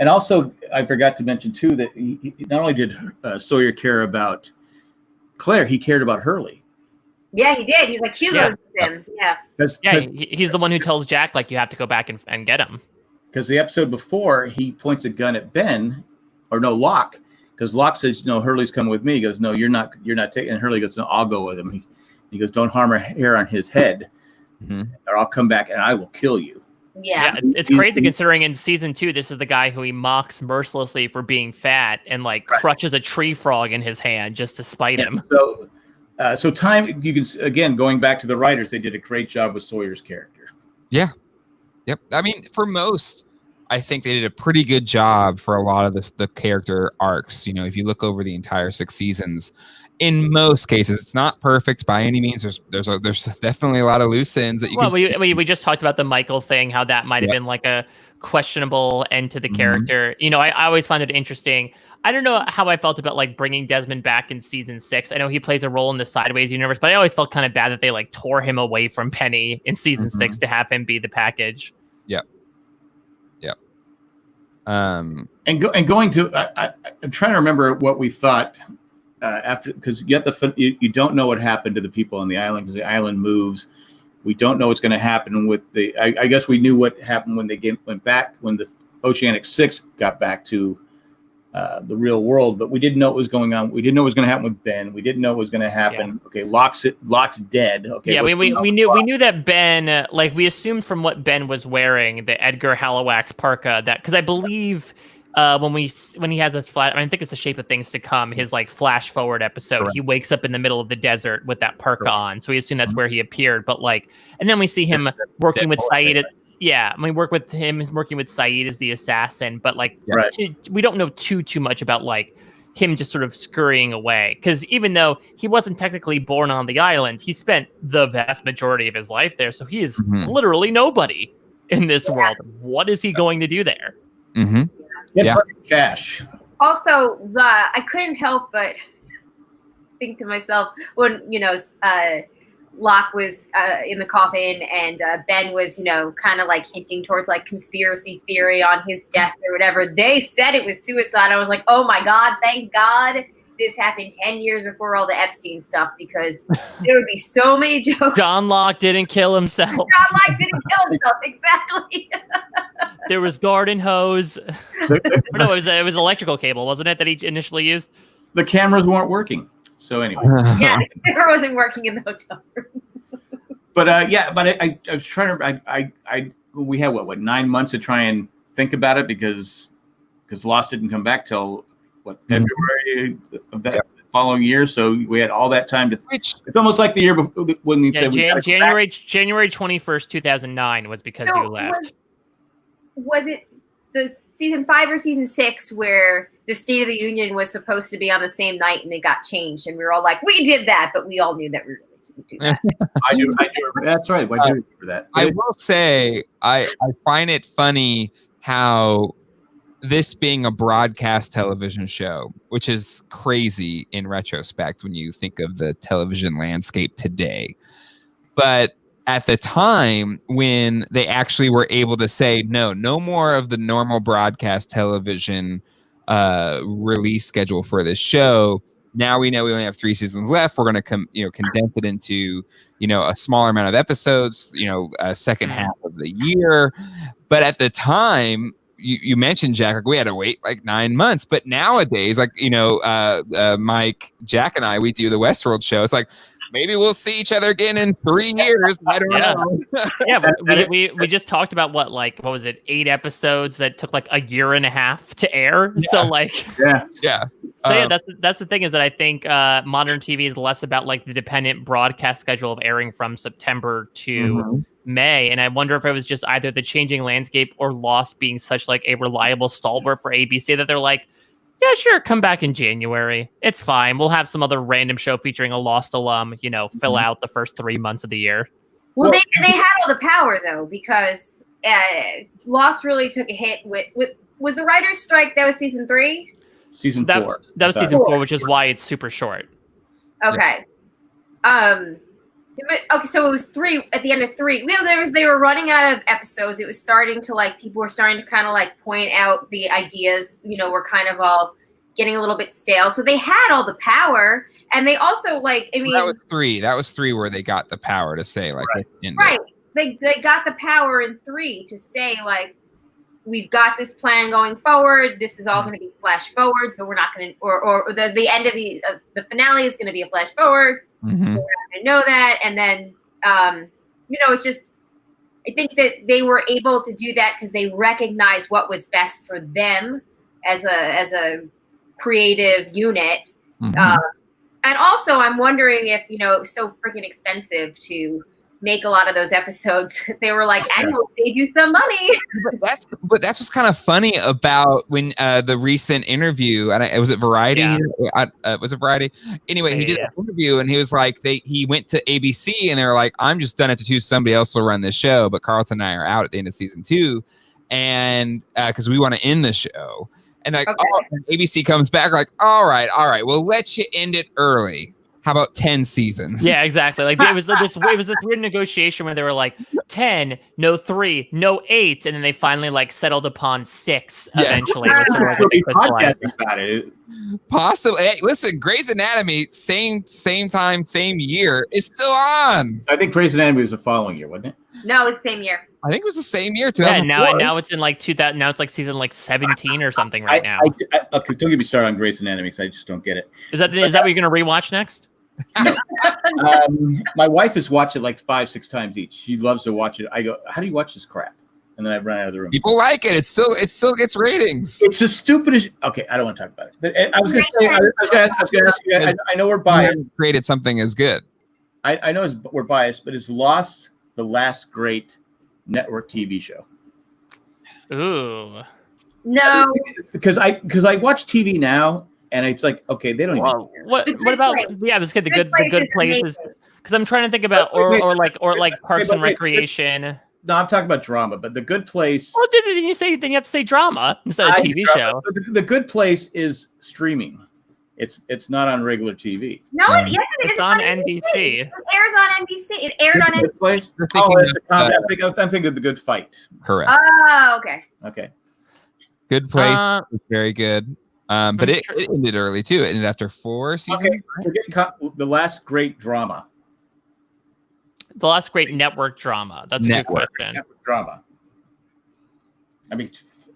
And also, I forgot to mention too that he, he- not only did uh, Sawyer care about Claire, he cared about Hurley. Yeah, he did. He's like Hugo's with him. Yeah. Because Yeah, he, he's the one who tells Jack like you have to go back and, and get him. Because the episode before, he points a gun at Ben, or no, Locke, because Locke says, "No, Hurley's coming with me." He goes, "No, you're not. You're not taking." And Hurley goes, "No, I'll go with him." He, he goes, "Don't harm a hair on his head, Mhm. or I'll come back and I will kill you." Yeah. Yeah, it's, it's crazy considering in season two, this is the guy who he mocks mercilessly for being fat and like Right. crutches a tree frog in his hand just to spite him. So, uh, so time you can again going back to the writers, they did a great job with Sawyer's character. Yeah, yep. I mean, for most, I think they did a pretty good job for a lot of this, the character arcs. You know, if you look over the entire six seasons, in most cases, it's not perfect by any means. There's there's a, there's definitely a lot of loose ends that you Well, can. we, we we just talked about the Michael thing, how that might have Yeah. been like a questionable end to the Mhm. character. You know, I, I always find it interesting. I don't know how I felt about like bringing Desmond back in season six. I know he plays a role in the Sideways universe, but I always felt kind of bad that they like tore him away from Penny in season six to have him be the package. Um, And go and going to I, I'm trying to remember what we thought uh, after because you have the you, you don't know what happened to the people on the island because the island moves. We don't know what's going to happen with the. I, I guess we knew what happened when they went back when the Oceanic Six got back to uh, the real world, but we didn't know what was going on. We didn't know what was going to happen with Ben. We didn't know what was going to happen. Okay, Locke's it. Locke's dead. Okay. yeah, we, we, we knew we knew that Ben, uh, like we assumed from what Ben was wearing, the Edgar Halliwax parka, that because I believe uh, when we when he has his flat, I, mean, I think it's the shape of things to come. His like flash forward episode, Correct. he wakes up in the middle of the desert with that parka Correct. on, so we assume that's Mm-hmm. where he appeared. But like, and then we see him working with Deadpool, Sayid. At, yeah, I mean, work with him is working with Sayid as the assassin, but like, Right. too- we don't know too too much about like him just sort of scurrying away because even though he wasn't technically born on the island he spent the vast majority of his life there so he is Mhm. literally nobody in this world what is he going to do there Mm-hmm. He Yeah. cash. Also, the I couldn't help but think to myself when you know uh, Locke was uh, in the coffin and uh, Ben was you know kind of like hinting towards like conspiracy theory on his death or whatever. They said it was suicide. I was like, oh my god, thank God this happened ten years before all the Epstein stuff because there would be so many jokes. john locke didn't kill himself John Locke didn't kill himself exactly. there was garden hose no it was it was electrical cable wasn't it that he initially used the cameras weren't working. So anyway. yeah, the camera wasn't working in the hotel room. but uh, yeah, but I, I, I was trying to, I, I, I, we had what, what, nine months to try and think about it because, because Lost didn't come back till what Mhm. February of that following year. So we had all that time to. Which It's almost like the year before when you yeah, said Jan- gotta back. january january 21st 2009 was because So you left Was, was it the season five or season six where the State of the Union was supposed to be on the same night and it got changed, and we were all like, "We did that," but we all knew that we really didn't do that. I do, I do. That's right. I do remember that. I will say, I, I find it funny how this being a broadcast television show, which is crazy in retrospect when you think of the television landscape today. But at the time when they actually were able to say, no, no more of the normal broadcast television uh, release schedule for this show. Now we know we only have three seasons left. We're going to come, you know, condense it into you know a smaller amount of episodes you know a 2nd Mhm. half of the year but at the time you, you mentioned jack like we had to wait like nine months but nowadays like you know uh, uh mike jack and i we do the westworld show it's like maybe we'll see each other again in three years. I don't Yeah. know. yeah, we, we we just talked about what like what was it eight episodes that took like a year and a half to air. So like Yeah. yeah. so yeah, Um, that's that's the thing is that I think uh, modern TV is less about like the dependent broadcast schedule of airing from September to Mhm. May, and I wonder if it was just either the changing landscape or Lost being such like a reliable stalwart for ABC that they're like, yeah, sure, come back in January. It's fine. We'll have some other random show featuring a Lost alum, you know, fill Mhm. out the first three months of the year. Well, Well- they they had all the power though because uh, Lost really took a hit with with was the writers' strike. That was season three. Season That, four. that was season four, which is why it's super short. Okay. Um. Okay, so it was three at the end of three. Know, there was they were running out of episodes. It was starting to like people were starting to kind of like point out the ideas. You know, were kind of all getting a little bit stale. So they had all the power, and they also like I mean, that was three. That was three where they got the power to say like it. right? They they got the power in three to say like. We've got this plan going forward. This is all Mm-hmm. going to be flash forwards, but we're not going to, or, or the, the end of the uh, the finale is going to be a flash forward. Mhm. I know that. And then, um, you know, it's just, I think that they were able to do that because they recognized what was best for them as a as a creative unit. Mhm. Um, and also, I'm wondering if you know it was so freaking expensive to make a lot of those episodes. They were like, "And we'll save you some money." but that's but that's what's kind of funny about when uh the recent interview and I, was it Variety? Yeah. I, uh, was it Variety? Anyway, he did yeah. an interview and he was like, they he went to ABC and they were like, I'm just done it to two. Somebody else will run this show, but Carlton and I are out at the end of season two, and because we want to end the show. And like, Okay. oh, and ABC comes back like, all right, all right, we'll let you end it early. How about ten seasons? Yeah, exactly. Like it was this it was this weird negotiation where they were like ten, no three, no eight, and then they finally like settled upon six Yeah. eventually. was sort of We'll what they be crystallized. podcasting about it. Possibly. Hey, listen, Grey's Anatomy, same same time, same year, is still on. I think Grey's Anatomy was the following year, wasn't it? no, it's same year. I think it was the same year, Yeah, 2004. now now it's in like two thousand. Now it's like season like seventeen or something right I, now. I, I, okay, don't get me started on Grey's Anatomy because I just don't get it. Is that is that what you're gonna rewatch next? Um, my wife has watched it like five, six times each. She loves to watch it. I go, "How do you watch this crap?" And then I run out of the room. People like it. It still it still gets ratings. It's the stupidest. Okay, I don't want to talk about it. But uh, I was going to say, I was going to ask, I was gonna ask you. I, I know we're biased. haven't created something as good. I, I know it's, we're biased, but is Lost the last great network TV show? Ooh. No, Because I because I watch TV now, and it's like, okay, they don't even. Well, what what about Place. yeah? Let's get the Good good the good places because I'm trying to think about or wait, or like or like Parks but and wait, Recreation. No, I'm talking about drama, but the Good Place. Well, then then you say then you have to say drama instead of I- TV show. The, the Good Place is streaming. It's it's not on regular TV. no, Um, it, it is. It's on NBC. It airs on NBC. It aired on NBC. Good Place. Oh, it's a of, comedy. uh, I'm, thinking I'm thinking of the Good Fight. Correct. Oh, okay. Okay. good place. Uh, was very good. Um, but it, sure- it ended early too. It ended after four seasons. Okay. Forget co- the last great drama. the last great network drama. That's a Network. good question. Network drama. I mean, 'cause-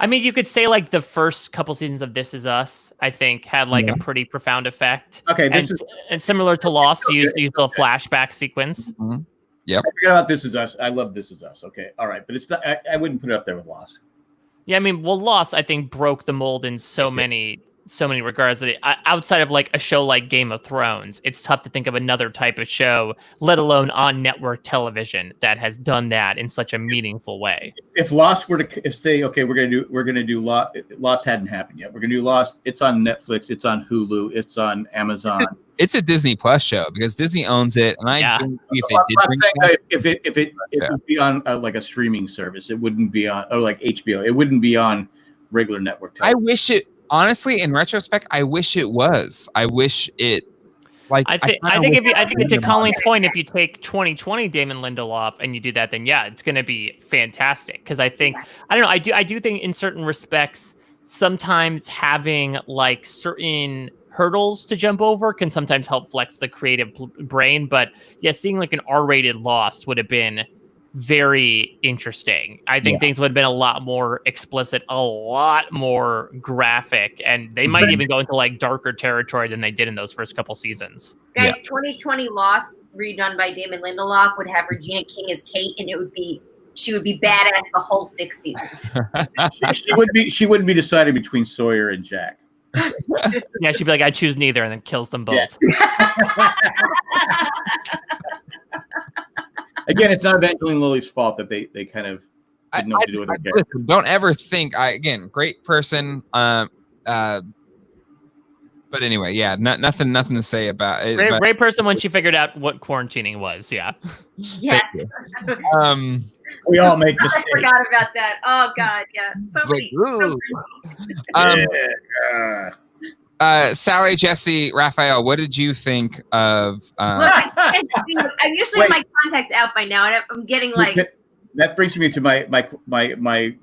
I mean, you could say like the first couple seasons of This Is Us. I think had like Yeah. a pretty profound effect. okay, And, is and similar to Lost, Okay, use okay, use the flashback sequence. Mhm. I forget about This Is Us. I love This Is Us. Okay, all right, but it's not. I, I wouldn't put it up there with Lost. Yeah, I mean, well, Lost I think broke the mold in so many so many regards that it, outside of like a show like Game of Thrones, it's tough to think of another type of show, let alone on network television, that has done that in such a meaningful way. If Lost were to if say, okay, we're gonna do we're gonna do Lost. Lost hadn't happened yet. We're gonna do Lost. It's on Netflix. It's on Hulu. It's on Amazon. It's a Disney Plus show because Disney owns it, and I Yeah. think if they I'm did saying it that if it if it it Yeah. would be on uh, like a streaming service, it wouldn't be on or like HBO. It wouldn't be on regular network I wish it honestly, in retrospect, I wish it was. I wish it like I think I, kinda think if you, I think to Colleen's point, if you take 2020 Damon Lindelof and you do that, then yeah, it's going to be fantastic. Because I think I don't know, I do I do think in certain respects, sometimes having like certain hurdles to jump over can sometimes help flex the creative brain. But yeah, seeing like an R-rated Lost would have been very interesting. I think Yeah. things would have been a lot more explicit, a lot more graphic, and they might Right. even go into like darker territory than they did in those first couple seasons. Guys, 2020 Lost, redone by Damon Lindelof, would have Regina King as Kate, and it would be she would be badass the whole six seasons. she, she would be. She wouldn't be deciding between Sawyer and Jack. Yeah, she'd be like, I choose neither, and then kills them both. Yeah. Again, it's not Evangeline Lilly's fault that they they kind of I- didn't know to do I, listen, don't ever think I again great person. Um, uh, but anyway, yeah, no, nothing, nothing to say about it. Great, but, great person when she figured out what quarantining was. Yeah. yes, um, We all make mistakes. I forgot about that. Oh God, yeah, so like, many. so many. um, Yeah. Uh, Sally, Jessy, Raphael, what did you think of? Look, Uh, I can't see- I usually have my contacts out by now, and I'm getting like, that brings me to my my my my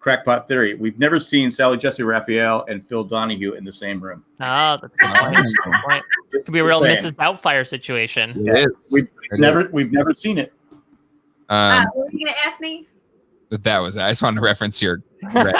crackpot theory. We've never seen Sally Jessy Raphael and Phil Donahue in the same room. Oh, that's a good point. That's point. Could be a real saying. Mrs. Doubtfire situation. it is. We've never we've never seen it. uh, Um, what were you gonna ask me? But that was. it. I just wanted to reference your. Look,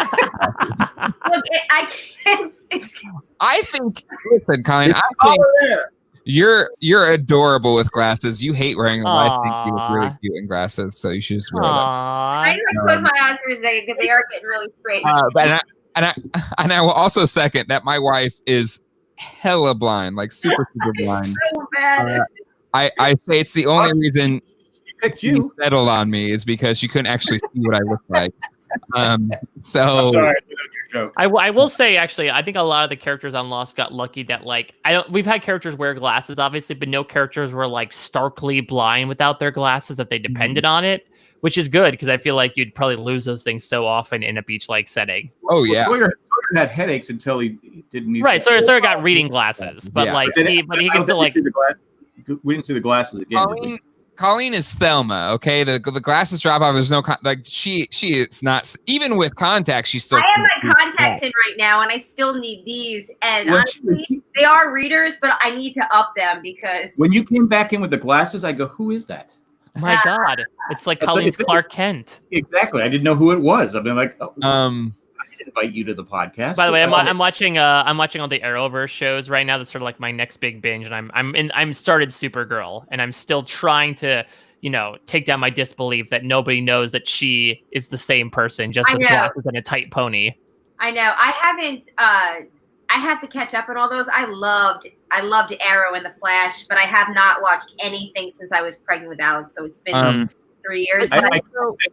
I can't. I think. Listen, Colin. I think there. you're you're adorable with glasses. You hate wearing them. but I think you look really cute in glasses, so you should just wear them. Aww. I like close my eyes for a second because they are getting really straight. Uh, but and I, and I and I will also second that my wife is hella blind, like super super blind. so bad. uh, I I say it's the only reason She picked you. settled on me is because she couldn't actually see what I looked like. Um, I'm so sorry, I did your joke. I, w- I will say actually, I think a lot of the characters on Lost got lucky that like I don't. We've had characters wear glasses, obviously, but no characters were like starkly blind without their glasses that they Mm-hmm. depended on it, which is good because I feel like you'd probably lose those things so often in a beach-like setting. oh yeah, Sawyer, Sawyer had headaches until he didn't need. Right. So Sawyer got reading glasses, but Yeah. like But then- he, but he can still like. we the glass- we didn't see the glasses again. did? Colleen. Colleen is Thelma. Okay, the the glasses drop off. There's no con- like she she is not even with contacts. She's still. I have my contacts in right now, and I still need these. And When honestly, she- they are readers, but I need to up them because When you came back in with the glasses, I go, "Who is that?" My God, it's like It's like- Colleen's it's like- Clark Kent. Exactly. I didn't know who it was. I've been like, oh, Um. I didn't invite you to the podcast. By the way, I'm, I'm watching uh I'm watching all the Arrowverse shows right now. That's sort of like my next big binge, and I'm I'm in I'm started Supergirl, and I'm still trying to you know take down my disbelief that nobody knows that she is the same person, just with glasses and a tight pony. I know I haven't. uh I have to catch up on all those. I loved, I loved Arrow and the Flash, but I have not watched anything since I was pregnant with Alex. So it's been Um. three years. I, I, I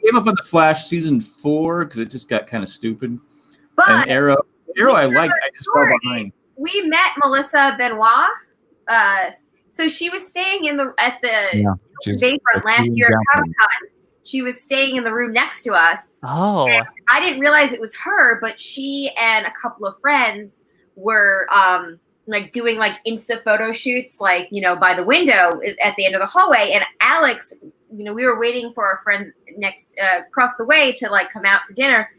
gave up on the Flash season four because it just got kind of stupid. But And Arrow, Arrow, I liked. I just fell behind. we met Melissa Benoist. Uh, so she was staying in the at the Yeah, Bayfront last year at. Comic Con. She was staying in the room next to us. Oh, I didn't realize it was her, but she and a couple of friends were um like doing like insta photo shoots like you know by the window at the end of the hallway and alex you know we were waiting for our friend next uh, across the way to like come out for dinner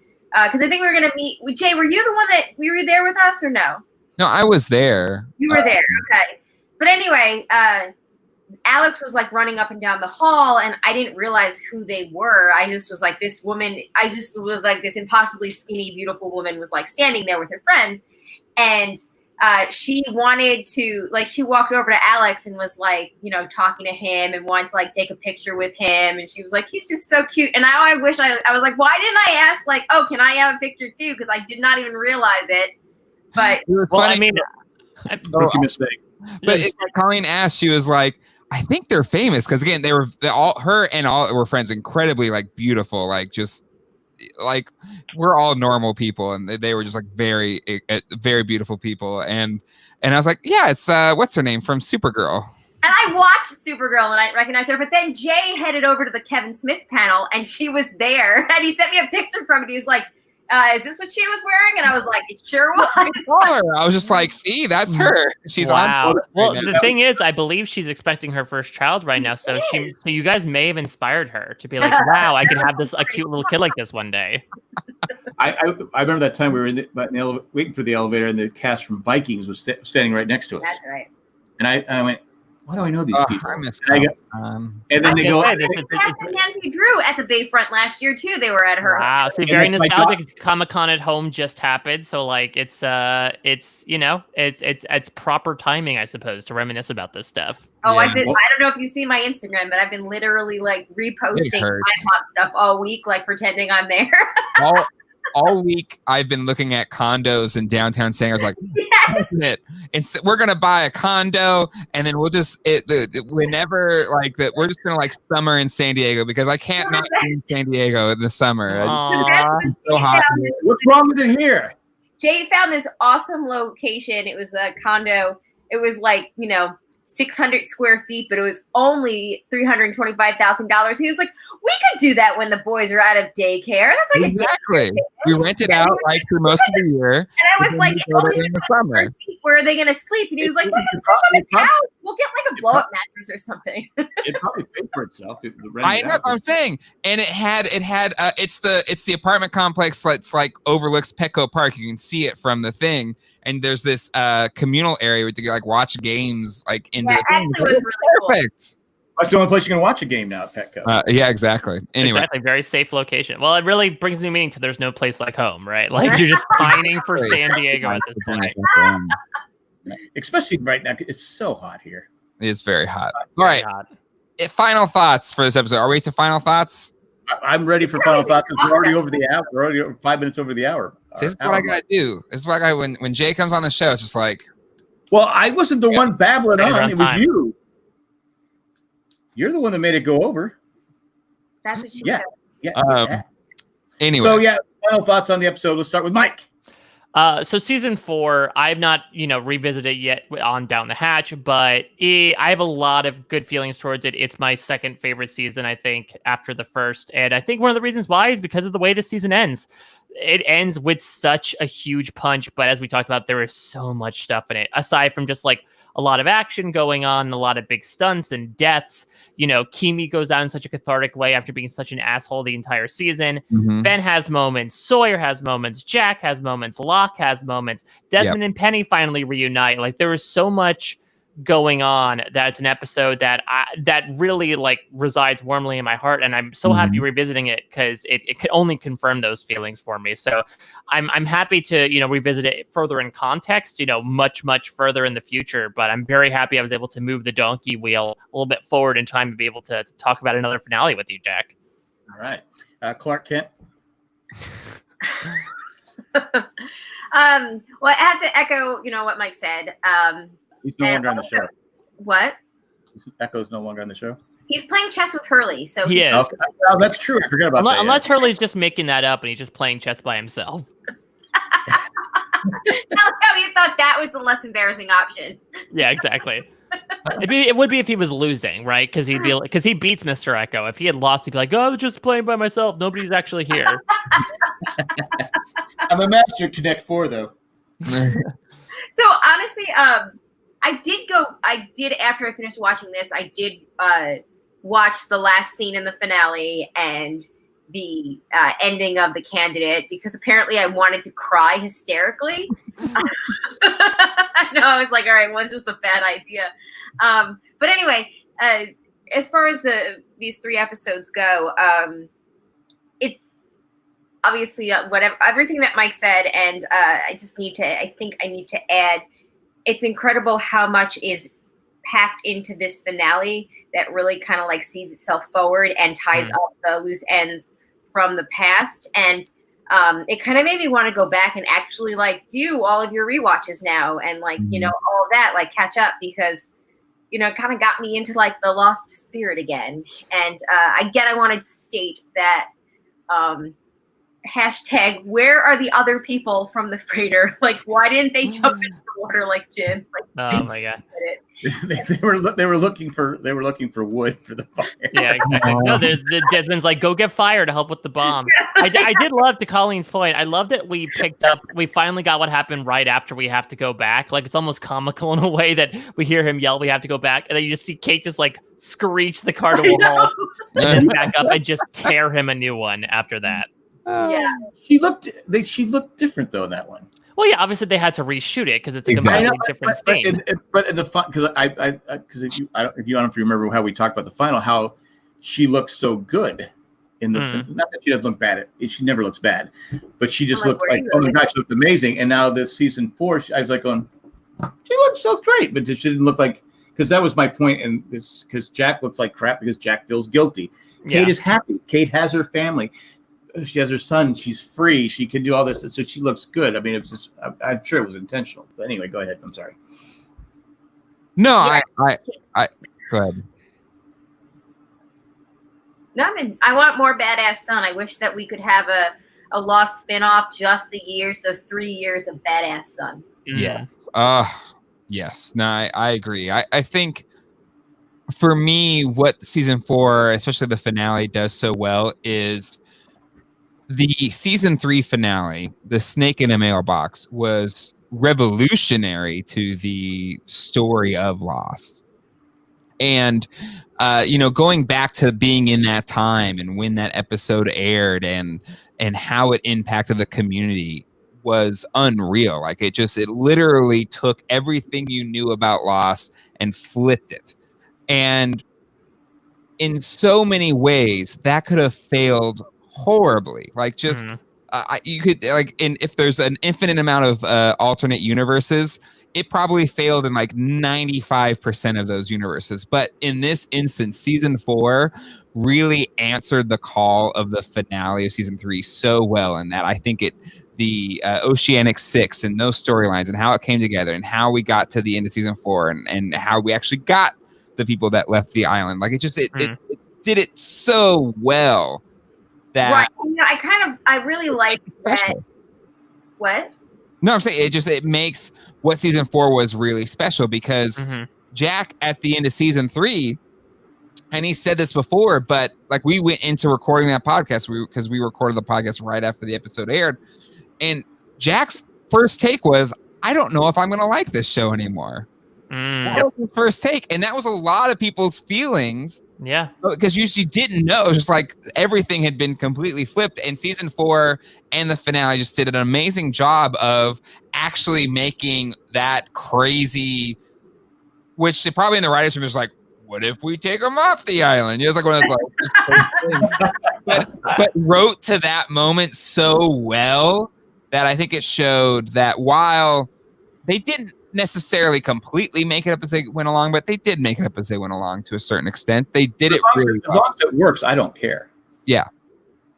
because i think we were gonna meet jay were you the one that we were there with us or no? No, I was there. you were there okay. But anyway uh alex was like running up and down the hall and i didn't realize who they were. I just was like this woman i just was like this impossibly skinny beautiful woman was like standing there with her friends. And uh, she wanted to like she walked over to alex and was like you know talking to him and wanted to like take a picture with him. And she was like he's just so cute. And now i wish i, I was like why didn't i ask like oh can i have a picture too? Because i did not even realize it. But It was well, funny. I mean, I- Rookie mistake. But it, Colleen asked, she was like, I think they're famous. Because again, they were all her and all were friends, incredibly like beautiful, like just like we're all normal people, and they, were just like very uh, very beautiful people, and and I was like, yeah, it's uh, what's her name from Supergirl. And I watched Supergirl and I recognized her, but then Jay headed over to the Kevin Smith panel and she was there. And he sent me a picture from it. He was like, uh, "Is this what she was wearing?" And I was like, "It sure I was." I was just like, see, that's her. She's wow. on. Well, right the thing is, I believe she's expecting her first child right now. So she, so you guys may have inspired her to be like, wow, I could have this a cute little kid like this one day. I, I I remember that time we were in the, in the ele- waiting for the elevator, and the cast from Vikings was sta standing right next to us. That's right. And I, I went, why do I know these Oh, people? I miss And, I go- um, and then I they can't go. say this is- Cass and Nancy Drew at the Bayfront last year too. They were at her. Wow, see, And very it's like nostalgic. Comic Con at home just happened, so like it's uh, it's you know, it's it's it's proper timing, I suppose, to reminisce about this stuff. Oh, Yeah. I've been. Well- I don't know if you see my Instagram, but I've been literally like reposting my hurts. hot stuff all week, like pretending I'm there. all all week I've been looking at condos in downtown saying I was like, hmm, yes. it. And so we're gonna buy a condo, and then we'll just it the, the- whenever like that we're just gonna like summer in San Diego because I can't not be in San Diego in the summer. I- so hot. What's wrong with it here? Jay found this awesome location. It was a condo. It was like, you know, 600 square feet, but it was only $325,000. He was like, we could do that when the boys are out of daycare. That's like a. Exactly. We rent it out like through most of the year. And I was like, in the summer. Where are they going to sleep? And he was like, It- we it can sleep on it the couch. We'll get like a blow up mattress or something. It probably paid for itself. The I know I'm saying. And it had it had uh, it's the it's the apartment complex that's like overlooks Petco Park. You can see it from the thing. And there's this uh communal area where you can like watch games like in Yeah, the thing. actually, was really cool. That's the only place you can watch a game now at Petco. Uh, yeah, exactly. Anyway, Exactly, very safe location. Well, it really brings new meaning to there's no place like home, right? Like you're just pining for San Diego at this point. Especially right now, it's so hot here. it's very hot. All right, Very hot. eh, final thoughts for this episode. Are we to final thoughts? I- I'm ready for final thoughts. 'cause We're already over the hour. We're already over five minutes over the hour. this is what I gotta do. This is what I got when when Jay comes on the show. It's just like Well, I wasn't the Yeah. one babbling on. around It was you. You're the one that made it go over. That's what she Yeah. said. Yeah. Um, yeah. anyway. So yeah, final thoughts on the episode. Let's start with Mike. Uh, so season four, I've not, you know, revisited yet on Down the Hatch, but it, I have a lot of good feelings towards it. It's my second favorite season, I think, after the first, and I think one of the reasons why is because of the way the season ends. It ends with such a huge punch, but as we talked about, there is so much stuff in it. Aside from just like a lot of action going on, a lot of big stunts and deaths. You know, Keamy goes out in such a cathartic way after being such an asshole the entire season. Mhm. Ben has moments, Sawyer has moments, Jack has moments, Locke has moments, Desmond and Penny finally reunite. Like there is so much going on that it's an episode that I, that really like resides warmly in my heart, and I'm so happy revisiting it because it, it could only confirm those feelings for me. So I'm I'm happy to you know revisit it further in context, you know, much much further in the future. But I'm very happy I was able to move the donkey wheel a little bit forward in time to be able to, to talk about another finale with you, Jack. All right, uh, Clark Kent. um, well, I have to echo, you know, what Mike said. Um, He's no And longer on the show. what? Echo's no longer on the show. He's playing chess with Hurley, so He is. Okay. Oh, that's true. I forgot about Unless, that. unless Hurley's just making that up and he's just playing chess by himself. no, you thought that was the less embarrassing option. Yeah, exactly. It'd be, it would be if he was losing, right? Because he'd be because he beats Mr. Eko. If he had lost, he'd be like, "Oh, I was just playing by myself. Nobody's actually here." I'm a master Connect Four, though. So honestly, um, I did go. I did after I finished watching this. I did uh, watch the last scene in the finale and the uh, ending of the candidate because apparently I wanted to cry hysterically. I know. I was like, all right, when's this a bad idea? Um, but anyway, uh, as far as the these three episodes go, um, it's obviously uh, whatever everything that Mike said, and uh, I just need to. I think I need to add. It's incredible how much is packed into this finale that really kind of like sees itself forward and ties Mm. up the loose ends from the past. And um, it kind of made me want to go back and actually like do all of your rewatches now and like you know all that like catch up because you know it kind of got me into like the lost spirit again. And uh, again i wanted to state that um, hashtag where are the other people from the freighter like why didn't they jump hmm. into the water like Jin like Oh my god. they, they were loo- they were looking for they were looking for wood for the fire. Yeah, exactly. No, there's the Desmond's like, "Go get fire to help with the bomb." I, I did love to Colleen's point. I love that we picked up. We finally got what happened right after we have to go back. Like it's almost comical in a way that we hear him yell, "We have to go back," and then you just see Kate just like screech the car to I a know. halt, and then back up and just tear him a new one after that. Yeah She looked they she looked different though in that one. Well, yeah, obviously they had to reshoot it because it's a Exactly. completely different but, scene. in, in- but in the fun, because I, I, because if you, I don't, if you, I don't know if you remember how we talked about the final, how she looks so good in the, Mm. not that she doesn't look bad. At, she never looks bad, but she just I'm like, looked like, oh my going? god, she looked amazing. And now this season four, she, I was like going, she looks so great, but she didn't look like. Because that was my point, and this because Jack looks like crap because Jack feels guilty. yeah. Kate is happy. Kate has her family. She has her son. She's free. She can do all this, so she looks good. I mean, it was. Just, I, I'm sure it was intentional. But anyway, go ahead. I'm sorry. No, Yeah. I, I, I, go ahead. No, I mean, I want more badass son. I wish that we could have a a lost spin-off just the years, those three years of badass son. Yeah. Uh yes. No, I, I agree. I, I think for me, what season four, especially the finale, does so well is the season three finale, the snake in a mailbox, was revolutionary to the story of Lost. And uh, you know, going back to being in that time and when that episode aired and and how it impacted the community was unreal. Like it just it literally took everything you knew about Lost and flipped it. And in so many ways, that could have failed horribly. Like just Mhm. uh, you could like in if there's an infinite amount of uh, alternate universes it probably failed in like 95% of those universes but in this instance season four really answered the call of the finale of season three so well in that i think it the uh, oceanic six and those storylines and how it came together and how we got to the end of season four and, and how we actually got the people that left the island like it just it, it, it did it so well that Right. You know, I kind of, I really like that. What? No, I'm saying it just it makes what season four was really special because Mhm. Jack at the end of season three, and he said this before, but like we went into recording that podcast we because we recorded the podcast right after the episode aired, and Jack's first take was, "I don't know if I'm going to like this show anymore." Mm. That was his first take, and that was a lot of people's feelings Yeah. because you just didn't know. It was just like everything had been completely flipped. And season four and the finale just did an amazing job of actually making that crazy, which probably in the writers' room is like, what if we take them off the island? It it's like one of those like, just crazy things. but, but wrote to that moment so well that I think it showed that while they didn't necessarily completely make it up as they went along, but they did make it up as they went along to a certain extent. They did as it as, really as, well. long as it works, I don't care. Yeah.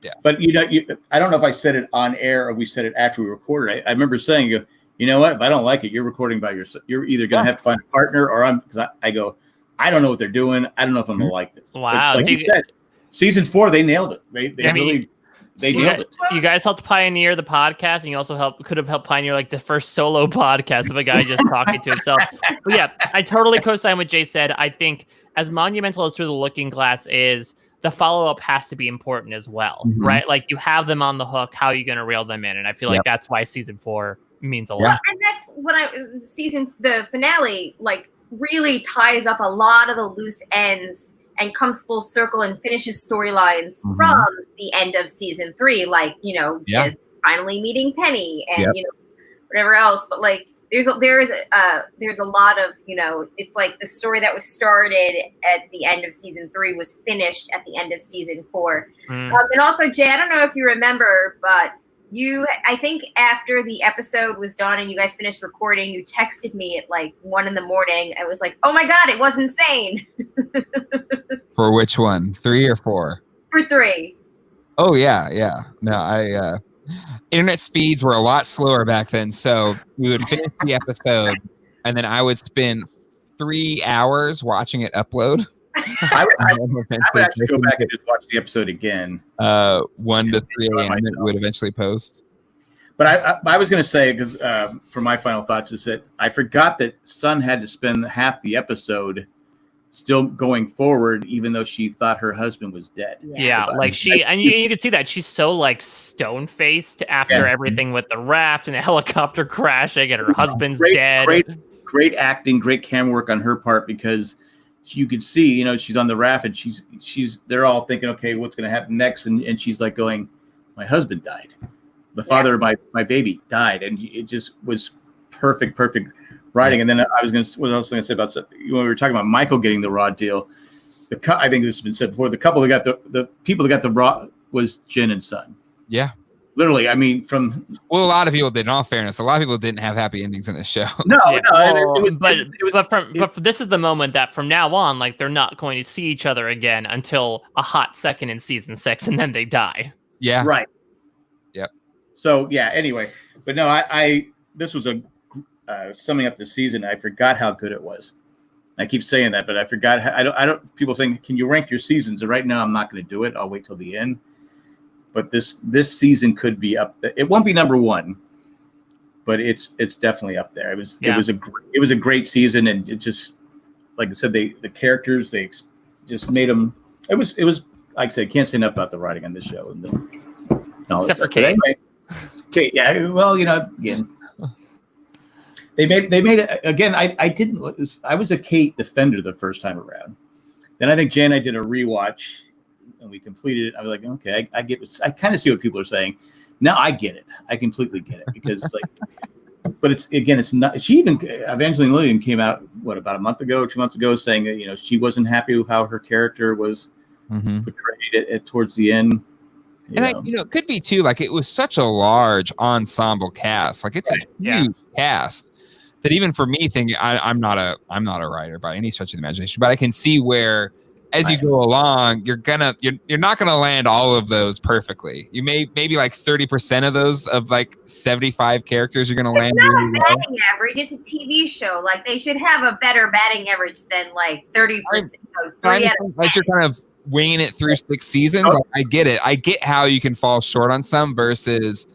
Yeah. But you know, you, I don't know if I said it on air or we said it after we recorded. I, I remember saying, "You, you know what? If I don't like it, you're recording by yourself. You're either going to Yeah. have to find a partner, or I'm." Because I, I go, I don't know what they're doing. I don't know if I'm going to mm-hmm. like this. Wow, like you said, season four, they nailed it. They, they I mean, really, they you, nailed guys, it. you guys helped pioneer the podcast, and you also helped could have helped pioneer like the first solo podcast of a guy just talking to himself. But yeah, I totally co-sign what Jay said. I think as monumental as Through the Looking Glass is, the follow-up has to be important as well, Mhm. right? Like you have them on the hook. How are you going to reel them in? And I feel like Yep. that's why season four means a Yeah. lot. And that's when I season the finale like really ties up a lot of the loose ends and comes full circle and finishes storylines Mhm. from the end of season three, like you know, Yeah. is finally meeting Penny and Yep. you know whatever else. But like there's a, there is a uh, there's a lot of you know it's like the story that was started at the end of season three was finished at the end of season four. Mm. Um, and also, Jay, I don't know if you remember, but you, I think after the episode was done and you guys finished recording, you texted me at like one in the morning. I was like, oh my God, it was insane For which one? Three or four? for three. Oh yeah, yeah. No, I uh internet speeds were a lot slower back then. So we would finish the episode and then I would spend three hours watching it upload. I, would- I, and I would actually go back and just watch the episode again. uh one to three Enjoy AM it would eventually post. But I, I, I was going to say because uh, for my final thoughts is that I forgot that Sun had to spend half the episode still going forward, even though she thought her husband was dead. Yeah, like she, and you, you can see that she's so like stone faced after Yeah. everything with the raft and the helicopter crashing, and her husband's Great- dead. great- Great acting, great camera work on her part because you could see, you know, she's on the raft and she's she's they're all thinking, okay, what's going to happen next? And and she's like going, my husband died. the father of my my baby died, and it just was perfect, perfect writing. And then I was going to what else was I going to say about when we were talking about Michael getting the raw deal. The I think this has been said before. The couple that got the the people that got the raw was Jin and Sun. Yeah. Literally, I mean, from Well, a lot of people did. In all fairness, a lot of people didn't have happy endings in this show. no, Yeah, no, and it- it was, but it, it was, but from but this is the moment that from now on, like they're not going to see each other again until a hot second in season six, and then they die. Yeah. right. Yep. So yeah. Anyway, but no, I, I this was a uh, summing up the season. I forgot how good it was. I keep saying that, but I forgot. How, I don't. I don't. People think, can you rank your seasons? And right now, I'm not going to do it. I'll wait till the end. But this this season could be up. It won't be number one, but it's it's definitely up there. It was Yeah. it was a gr- it was a great season, and it just like I said, they the characters they ex- just made them. It was it was like I said, can't say enough about the writing on this show. And the, and all this Except for Kate. anyway, Kate, yeah. Well, you know, again, they made they made it again. I I didn't. I was a Kate defender the first time around. Then I think Jan and I did a rewatch, and we completed it. I was like, okay, I, I get. what- I kind of see what people are saying. Now I get it. I completely get it because it's like. But it's again, it's not. She even Evangeline Lilly came out what about a month ago, two months ago, saying that you know she wasn't happy with how her character was Mhm. portrayed at, at towards the end. you And I, you know, it could be too. Like it was such a large ensemble cast. Like it's a Yeah. huge cast that even for me, thinking I, I'm not a I'm not a writer by any stretch of the imagination, but I can see where as you go along, you're gonna you're, you're not gonna land all of those perfectly. You may maybe like 30 percent of those of like 75 characters you're gonna land. It's not really a well. batting average. It's a TV show. Like they should have a better batting average than like thirty percent. I understand as you're kind of winging it through six seasons, Oh. like, I get it. I get how you can fall short on some versus,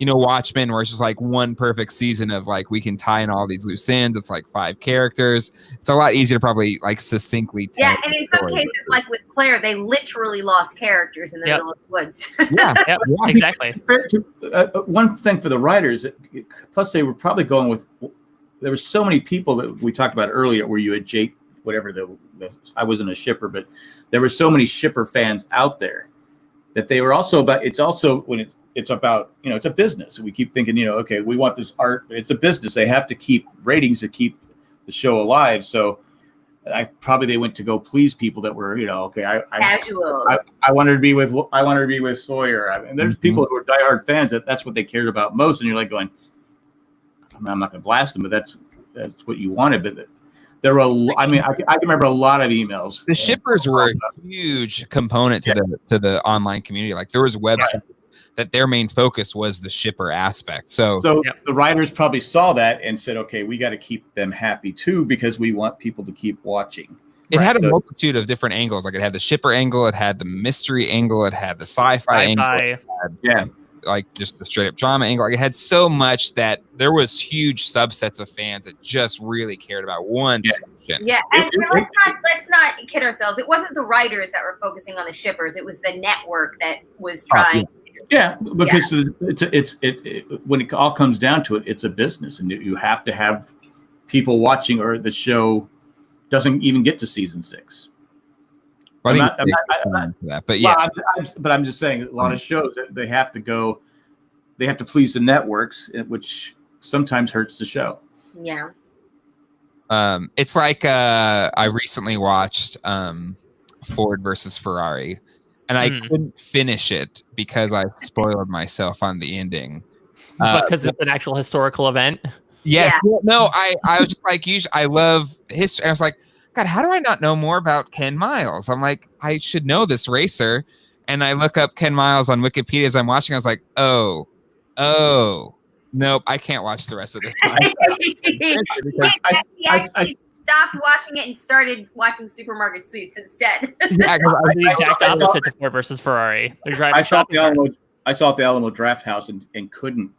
you know, Watchmen, where it's just like one perfect season of like we can tie in all these loose ends. It's like five characters. It's a lot easier to probably like succinctly tell. Yeah, and in some story. cases, like with Claire, they literally lost characters in the Yep. middle of the woods. yeah, Yep, exactly. To, uh, uh, one thing for the writers, it- it- plus they were probably going with. There were so many people that we talked about earlier, where you had Jake, whatever the, the I wasn't a shipper, but there were so many shipper fans out there that they were also about. It's also when it's it's about you know it's a business. We keep thinking you know okay we want this art, but it's a business. They have to keep ratings to keep the show alive. So. I probably they went to go please people that were you know okay I, I I, I wanted to be with I wanted to be with Sawyer. I mean, there's Mhm. people who are diehard fans that that's what they cared about most, and you're like going, I mean, I'm not going to blast them, but that's that's what you wanted. But there were, a lo- I mean, I, I can remember a lot of emails. the shippers were a huge component to Yeah. the to the online community. Like there was websites that their main focus was the shipper aspect. So, So Yep. the writers probably saw that and said, okay, we got to keep them happy too because we want people to keep watching. it had a so- multitude of different angles. Like it had the shipper angle, it had the mystery angle, it had the sci-fi, angle, Sci-fi. Yeah. Like just the straight up drama angle. Like it had so much that there was huge subsets of fans that just really cared about one Yeah. section. Yeah, and, It- and let's not let's not kid ourselves. It wasn't the writers that were focusing on the shippers. It was the network that was Oh, trying. Yeah, because it's it's it, it when it all comes down to it, it's a business, and you have to have people watching, or the show doesn't even get to season six. Well, I I'm not- I'm not- I'm time for that. But yeah, Well, I'm, I'm, but I'm just saying, a lot of shows they have to go, they have to please the networks, eh, which sometimes hurts the show. Yeah. um, it's like uh, I recently watched um, Ford versus Ferrari, and I Hmm. couldn't finish it because I spoiled myself on the ending. Uh, because it's an actual historical event. Yes. Yeah. well, No, I, I was just like, usually, I love history. I was like, God, how do I not know more about Ken Miles? I'm like, I should know this racer. And I look up Ken Miles on Wikipedia as I'm watching. I was like, oh, oh, nope, I can't watch the rest of this. Time. because, I- I- stopped watching it and started watching Supermarket Sweeps instead. yeah, 'cause I- The exact I saw- opposite to Ford versus Ferrari. They're driving I saw the. Alamo, I saw the Alamo Drafthouse and, and couldn't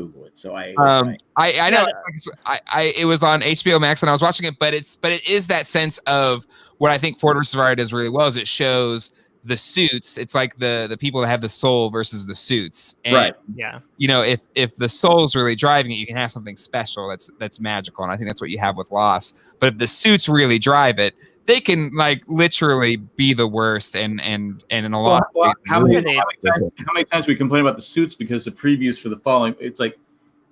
Google it, so I. um, I, I know Yeah. I, I it was on HBO Max and I was watching it, but it's but it is that sense of what I think Ford versus Ferrari does really well is it shows the suits. It's like the the people that have the soul versus the suits. And, Right. Yeah. You know, if if the soul's really driving it, you can have something special that's that's magical, and I think that's what you have with Lost. But if the suits really drive it, they can like literally be the worst and and and in a lot Well, well, how, many, how, many times, how many times we complain about the suits because the previews for the following it's like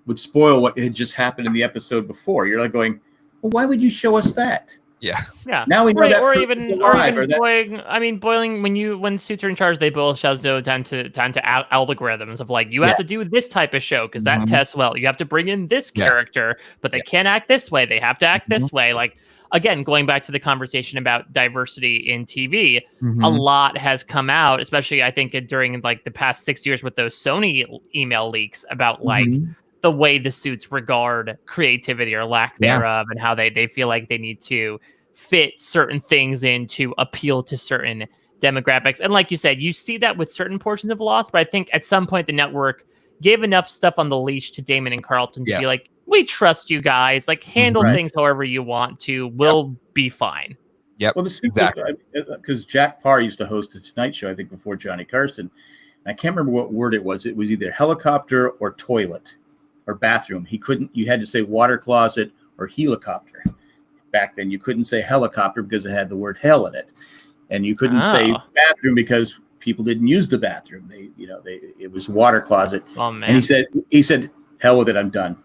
would spoil what had just happened in the episode before. You're like going, well, why would you show us that? yeah Yeah. Now we know Right, that or person's even or even or that- boiling. I mean, boiling when you when suits are in charge, they boil shows down to down to al- algorithms of like you have to do this type of show because that Mhm. tests well. You have to bring in this Yeah. character, but they can't act this way. They have to act Mm-hmm. this way. Like again, going back to the conversation about diversity in TV, a Mhm. lot has come out, especially I think during like the past six years with those Sony email leaks about like Mhm. the way the suits regard creativity or lack Yeah. thereof and how they, they feel like they need to fit certain things in to appeal to certain demographics. And like you said, you see that with certain portions of Lost, but I think at some point the network gave enough stuff on the leash to Damon and Carlton to Yes. be like, we trust you guys. Like handle Right. things however you want to. We'll be fine. Yeah. Well, the suits Exactly. because uh, uh, Jack Paar used to host the Tonight Show, I think, before Johnny Carson. I can't remember what word it was. It was either helicopter or toilet or bathroom. He couldn't. You had to say water closet or helicopter. Back then, you couldn't say helicopter because it had the word hell in it, and you couldn't say Oh. bathroom because people didn't use the bathroom. They, you know, they it was water closet. Oh man. And he said, he said, hell with it, I'm done.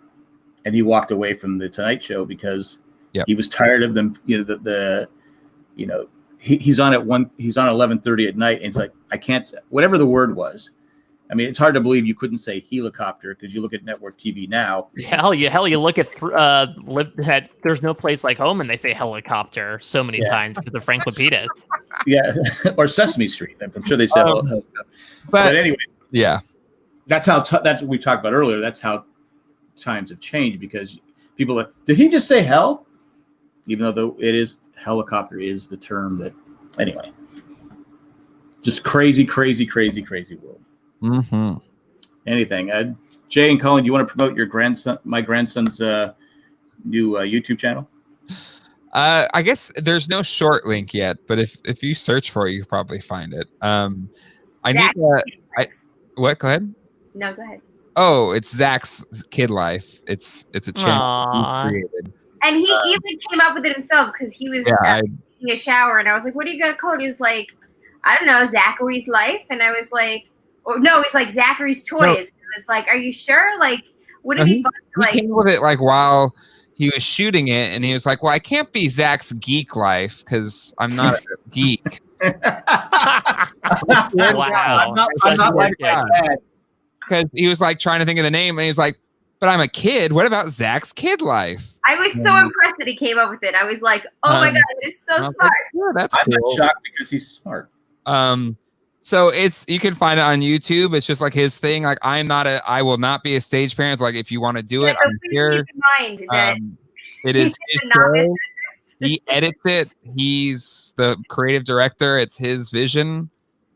And he walked away from the Tonight Show because Yep. he was tired of them. You know, the, the you know, he, he's on at one, he's on 1130 at night. And it's like, I can't whatever the word was. I mean, it's hard to believe you couldn't say helicopter because you look at network TV now. Hell, you hell, you look at th- uh, live, had, there's no place like home, and they say helicopter so many Yeah. times because of Frank Lapidus. Yeah. or Sesame Street. I'm sure they said Um, helicopter. But, but anyway, yeah that's how, t- that's what we talked about earlier. That's how times have changed because people are, did he just say hell? Even though though it is helicopter is the term that anyway. Just crazy, crazy, crazy, crazy world. hmm Anything. Uh, Jay and Colin, do you want to promote your grandson, my grandson's uh, new uh, YouTube channel? Uh, I guess there's no short link yet, but if if you search for it, you can probably find it. Um, I need to. I what? Go ahead. No, go ahead. Oh, it's Zach's Kid Life. It's it's a channel he created. And he even came up with it himself because he was Yeah, uh, I, taking a shower, and I was like, "What are you gonna call it?" He was like, "I don't know, Zachary's life," and I was like, "Or no, he's like Zachary's toys." And I was like, "Are you sure? Like, would it No, be fun?" he to, Like, came with it like while he was shooting it, and he was like, "Well, I can't be Zach's geek life because I'm not a geek." wow. I'm not, I'm not like my dad. Because he was like trying to think of the name, and he was like, "But I'm a kid. What about Zach's kid life?" I was so Um, impressed that he came up with it. I was like, "Oh my Um, god, it is so I was smart." like, yeah, that's I'm cool. not shocked because he's smart. Um, so it's you can find it on YouTube. It's just like his thing. Like I'm not a, I will not be a stage parent. It's like if you want to do Yeah, it, so I'm please here. keep in mind that Um, it is he's his a novice show. He edits it. He's the creative director. It's his vision.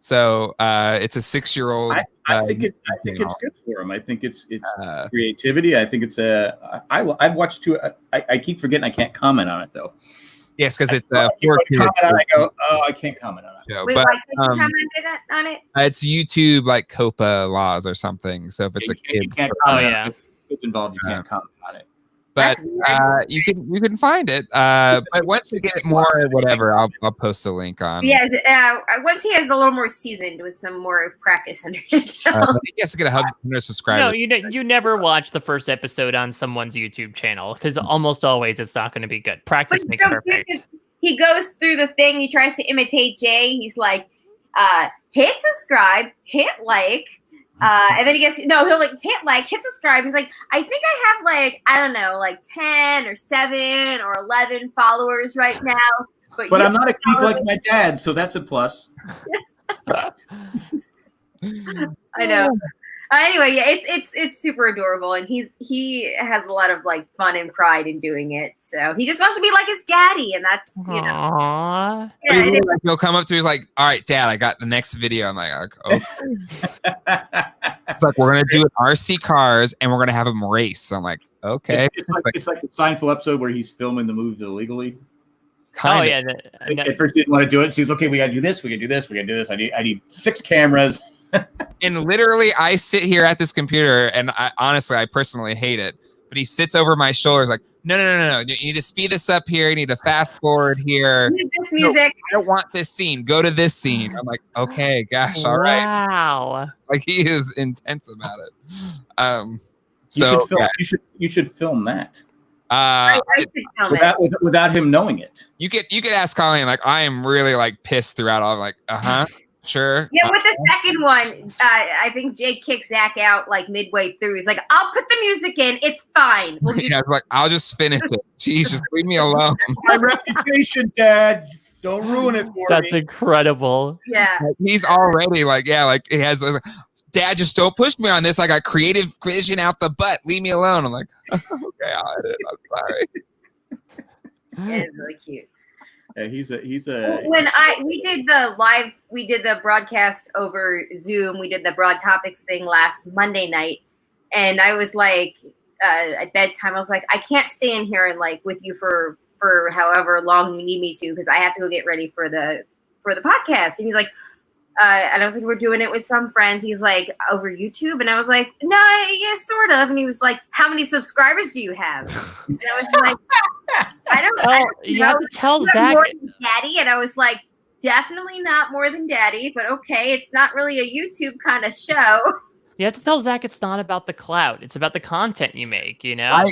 So uh, it's a six-year-old. I, I uh, think it's I think it's good for him. I think it's it's uh, creativity. I think it's a I I I've watched two. I, I keep forgetting I can't comment on it though. yes, because it's I uh, keep for kids on I go, oh, I can't comment on it. show, Wait, but why can't you um, comment on it- on it? it's YouTube like COPPA laws or something. So if it's a You can't- you kid, can't Oh, comment on yeah. it. If it's involved, you can't comment on it. But uh, you can you can find it. Uh, but once you get more, whatever, I'll I'll post a link on. Yeah, uh, once he has a little more seasoned with some more practice under his belt. Uh, he has to get a hundred subscribers. No, you ne- you never watch the first episode on someone's YouTube channel because almost always it's not going to be good. Practice it's makes so cute perfect. 'cause he goes through the thing. He tries to imitate Jay. He's like, uh, hit subscribe, hit like, uh, and then he gets no. He'll like hit like, hit subscribe. He's like, I think I have like I don't know, like ten or seven or eleven followers right now. But, But I'm not a geek like my dad, so that's a plus. I know. Uh, anyway, yeah, it's it's it's super adorable, and he's he has a lot of like fun and pride in doing it. So he just wants to be like his daddy, and that's you know, Aww. yeah, He it is- will, like, he'll come up to me, he's like, "All right, Dad, I got the next video." I'm like, "Okay." It's like we're gonna do an RC cars and we're gonna have them race. I'm like, "Okay." It's like it's like the Seinfeld episode where he's filming the moves illegally. Oh Kinda. yeah. the- and that- At first, he didn't want to do it. So he's okay. We got to do this. We can do this. We can do this. I need I need six cameras. And literally, I sit here at this computer, and I honestly, I personally hate it. but he sits over my shoulders like, no, no, no, no, no. You need to speed this up here. You need to fast forward here. This music. I don't want this scene. Go to this scene. I'm like, okay, gosh, all right. Wow. Like he is intense about it. Um, You so should film. yeah, You should you should film that uh, I, I film it. without with- without him knowing it. you could you could ask Colleen like I am really like pissed throughout all like uh huh sure Yeah, uh, with the second one, uh, I think Jake kicks Zach out like midway through. He's like, "I'll put the music in. It's fine." We'll just yeah, like I'll just finish it. Jeez, just leave me alone. My reputation, Dad. Don't ruin it for That's me. incredible. yeah. Like, he's already like yeah like he has. Like, Dad, just don't push me on this. I got creative vision out the butt. Leave me alone. I'm like, okay, I'll edit. it. I'm sorry. It's really cute. Yeah, he's a he's a When I we did the live, we did the broadcast over Zoom. We did the broad topics thing last Monday night, and I was like, uh, at bedtime, I was like, I can't stay in here and like with you for for however long you need me to because I have to go get ready for the for the podcast. And he's like, uh, and I was like, we're doing it with some friends. He's like, over YouTube, and I was like, no, yeah, sort of. And he was like, how many subscribers do you have? And I was like, I don't. I Well, don't you know. have to tell You have Zach. more than daddy and i was like definitely not more than daddy but okay it's not really a youtube kind of show You have to tell Zach it's not about the clout. It's about the content you make. You know. I-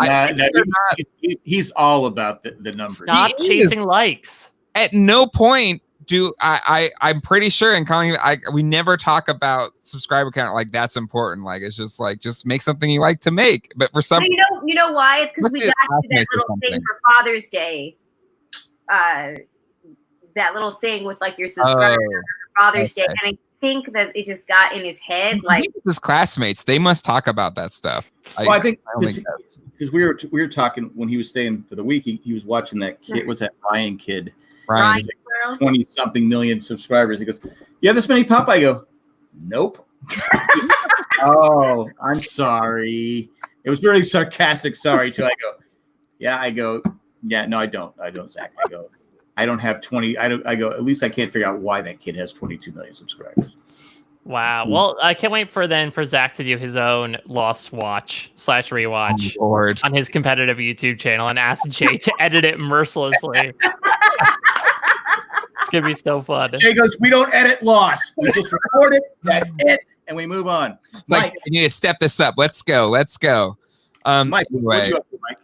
Nah, nah, they're he- he- he's all about the, the numbers. Stop He is. chasing likes. At no point do I, I I'm pretty sure in calling I we never talk about subscriber count like that's important. Like it's just like just make something you like to make. But for some you know you know why it's because we got to that little thing for father's day uh that little thing with like your subscribers oh, for father's day and think that it just got in his head like his classmates, they must talk about that stuff. Well, I think I think because we were we were talking when he was staying for the week. He, he was watching that kid. What's that Ryan kid? Ryan. Ryan's World. Twenty something million subscribers. He goes, "You have this many pop?" I go, "Nope." oh, I'm sorry. It was very sarcastic. Sorry too. I go, "Yeah." I go, "Yeah." No, I don't. I don't, Zach. I go, "I don't have twenty. I don't." I go, "At least I can't figure out why that kid has twenty-two million subscribers." Wow. Hmm. Well, I can't wait for then for Zach to do his own Lost Watch slash rewatch Oh, on his competitive YouTube channel and ask Jay to edit it mercilessly. it's gonna be so fun. Jay goes, "We don't edit Lost. We just record it. That's it, and we move on." It's like Mike, you need to step this up. Let's go. Let's go. Um Mike, what are anyway, you up to, Mike?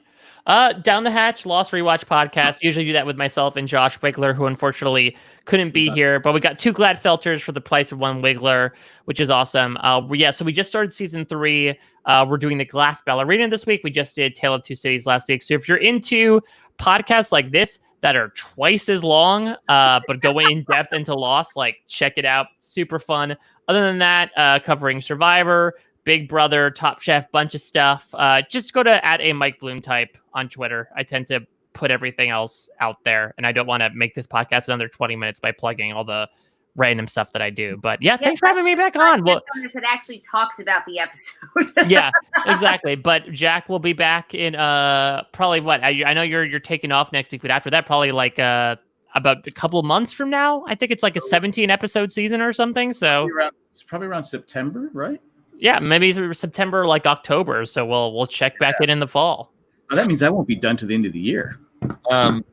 Uh, Down the Hatch Lost Rewatch podcast. Usually do that with myself and Josh Wigler, who unfortunately couldn't be here. But we got two Glatfelters for the price of one Wiggler, which is awesome. Uh, yeah, so we just started season three. Uh, we're doing the Glass Ballerina this week. We just did Tale of Two Cities last week. So if you're into podcasts like this that are twice as long, uh, but go in depth into Lost, like check it out. Super fun. Other than that, uh, covering Survivor, Big Brother, Top Chef, bunch of stuff. Uh, just go to at a Mike Bloom type on Twitter. I tend to put everything else out there, and I don't want to make this podcast another 20 minutes by plugging all the random stuff that I do. But yeah, thanks for having me back on. Well, it actually talks about the episode yeah, exactly. But Jack will be back in uh probably what I, I know you're you're taking off next week, but after that, probably like uh about a couple months from now. I think it's like a 17 episode season or something. So it's probably around September, right? Yeah, maybe it's September, like October. So we'll we'll check back in in the fall. Oh, that means I won't be done to the end of the year. um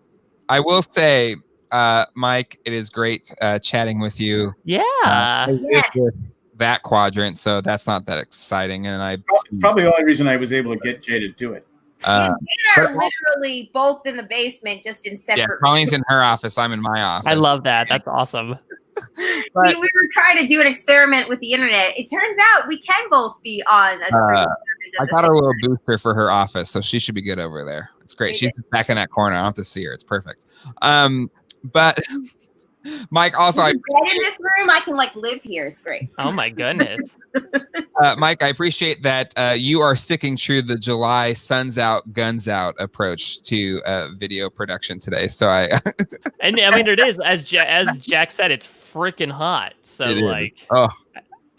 I will say, uh, Mike, it is great uh, chatting with you. Yeah. I lived Yes. that quadrant, so that's not that exciting. And I, It's probably the only reason I was able to get Jay to do it. uh, we are literally both in the basement just in separate. yeah, separate Colleen's in her office. I'm in my office. I love that. That's awesome. we, we were trying to do an experiment with the internet. It turns out we can both be on a streaming Uh. I got a little booster for her office, so she should be good over there. It's great. She's back in that corner. I don't have to see her. It's perfect. Um, but Mike, also, I in this room, I can like live here. It's great. Oh my goodness. uh, Mike, I appreciate that uh, you are sticking true the July "Suns Out, Guns Out" approach to uh, video production today. So I, And I mean, it is as ja- as Jack said, it's freaking hot. So It is. like, oh,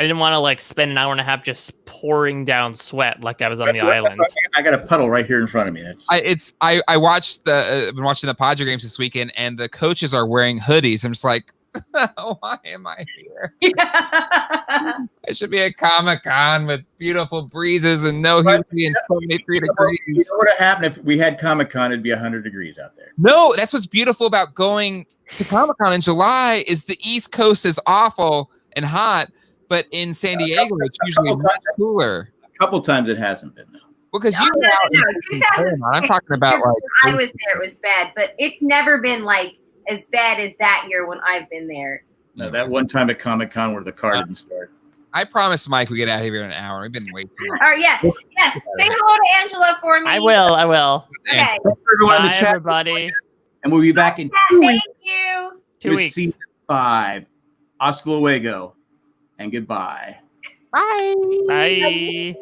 I didn't want to like spend an hour and a half just pouring down sweat like I was on the island. I got a puddle right here in front of me. That's I, it's I I watched the uh, been watching the Padre games this weekend, and the coaches are wearing hoodies. I'm just like, Why am I here? I should be at Comic Con with beautiful breezes and no But- humidity and 73 You know degrees. what would happen if we had Comic Con? It'd be 100 degrees out there. No, that's what's beautiful about going to Comic Con in July is the East Coast is awful and hot, but in San Diego it's usually much cooler. A couple times it hasn't been though. Because No, you no, no, no, I'm talking about like I was there, it was bad, but it's never been like as bad as that year when I've been there. No, that one time at Comic Con where the car didn't start. I promised Mike we get out of here in an hour. We've been waiting. too. All right, yeah, yes. Say hello to Angela for me. I will. I will. Okay. Thanks for everyone in Bye, the chat, everybody. and we'll be back in Yeah, two weeks thank you. Two with weeks. season five. Hasta luego, and goodbye. Bye. Bye.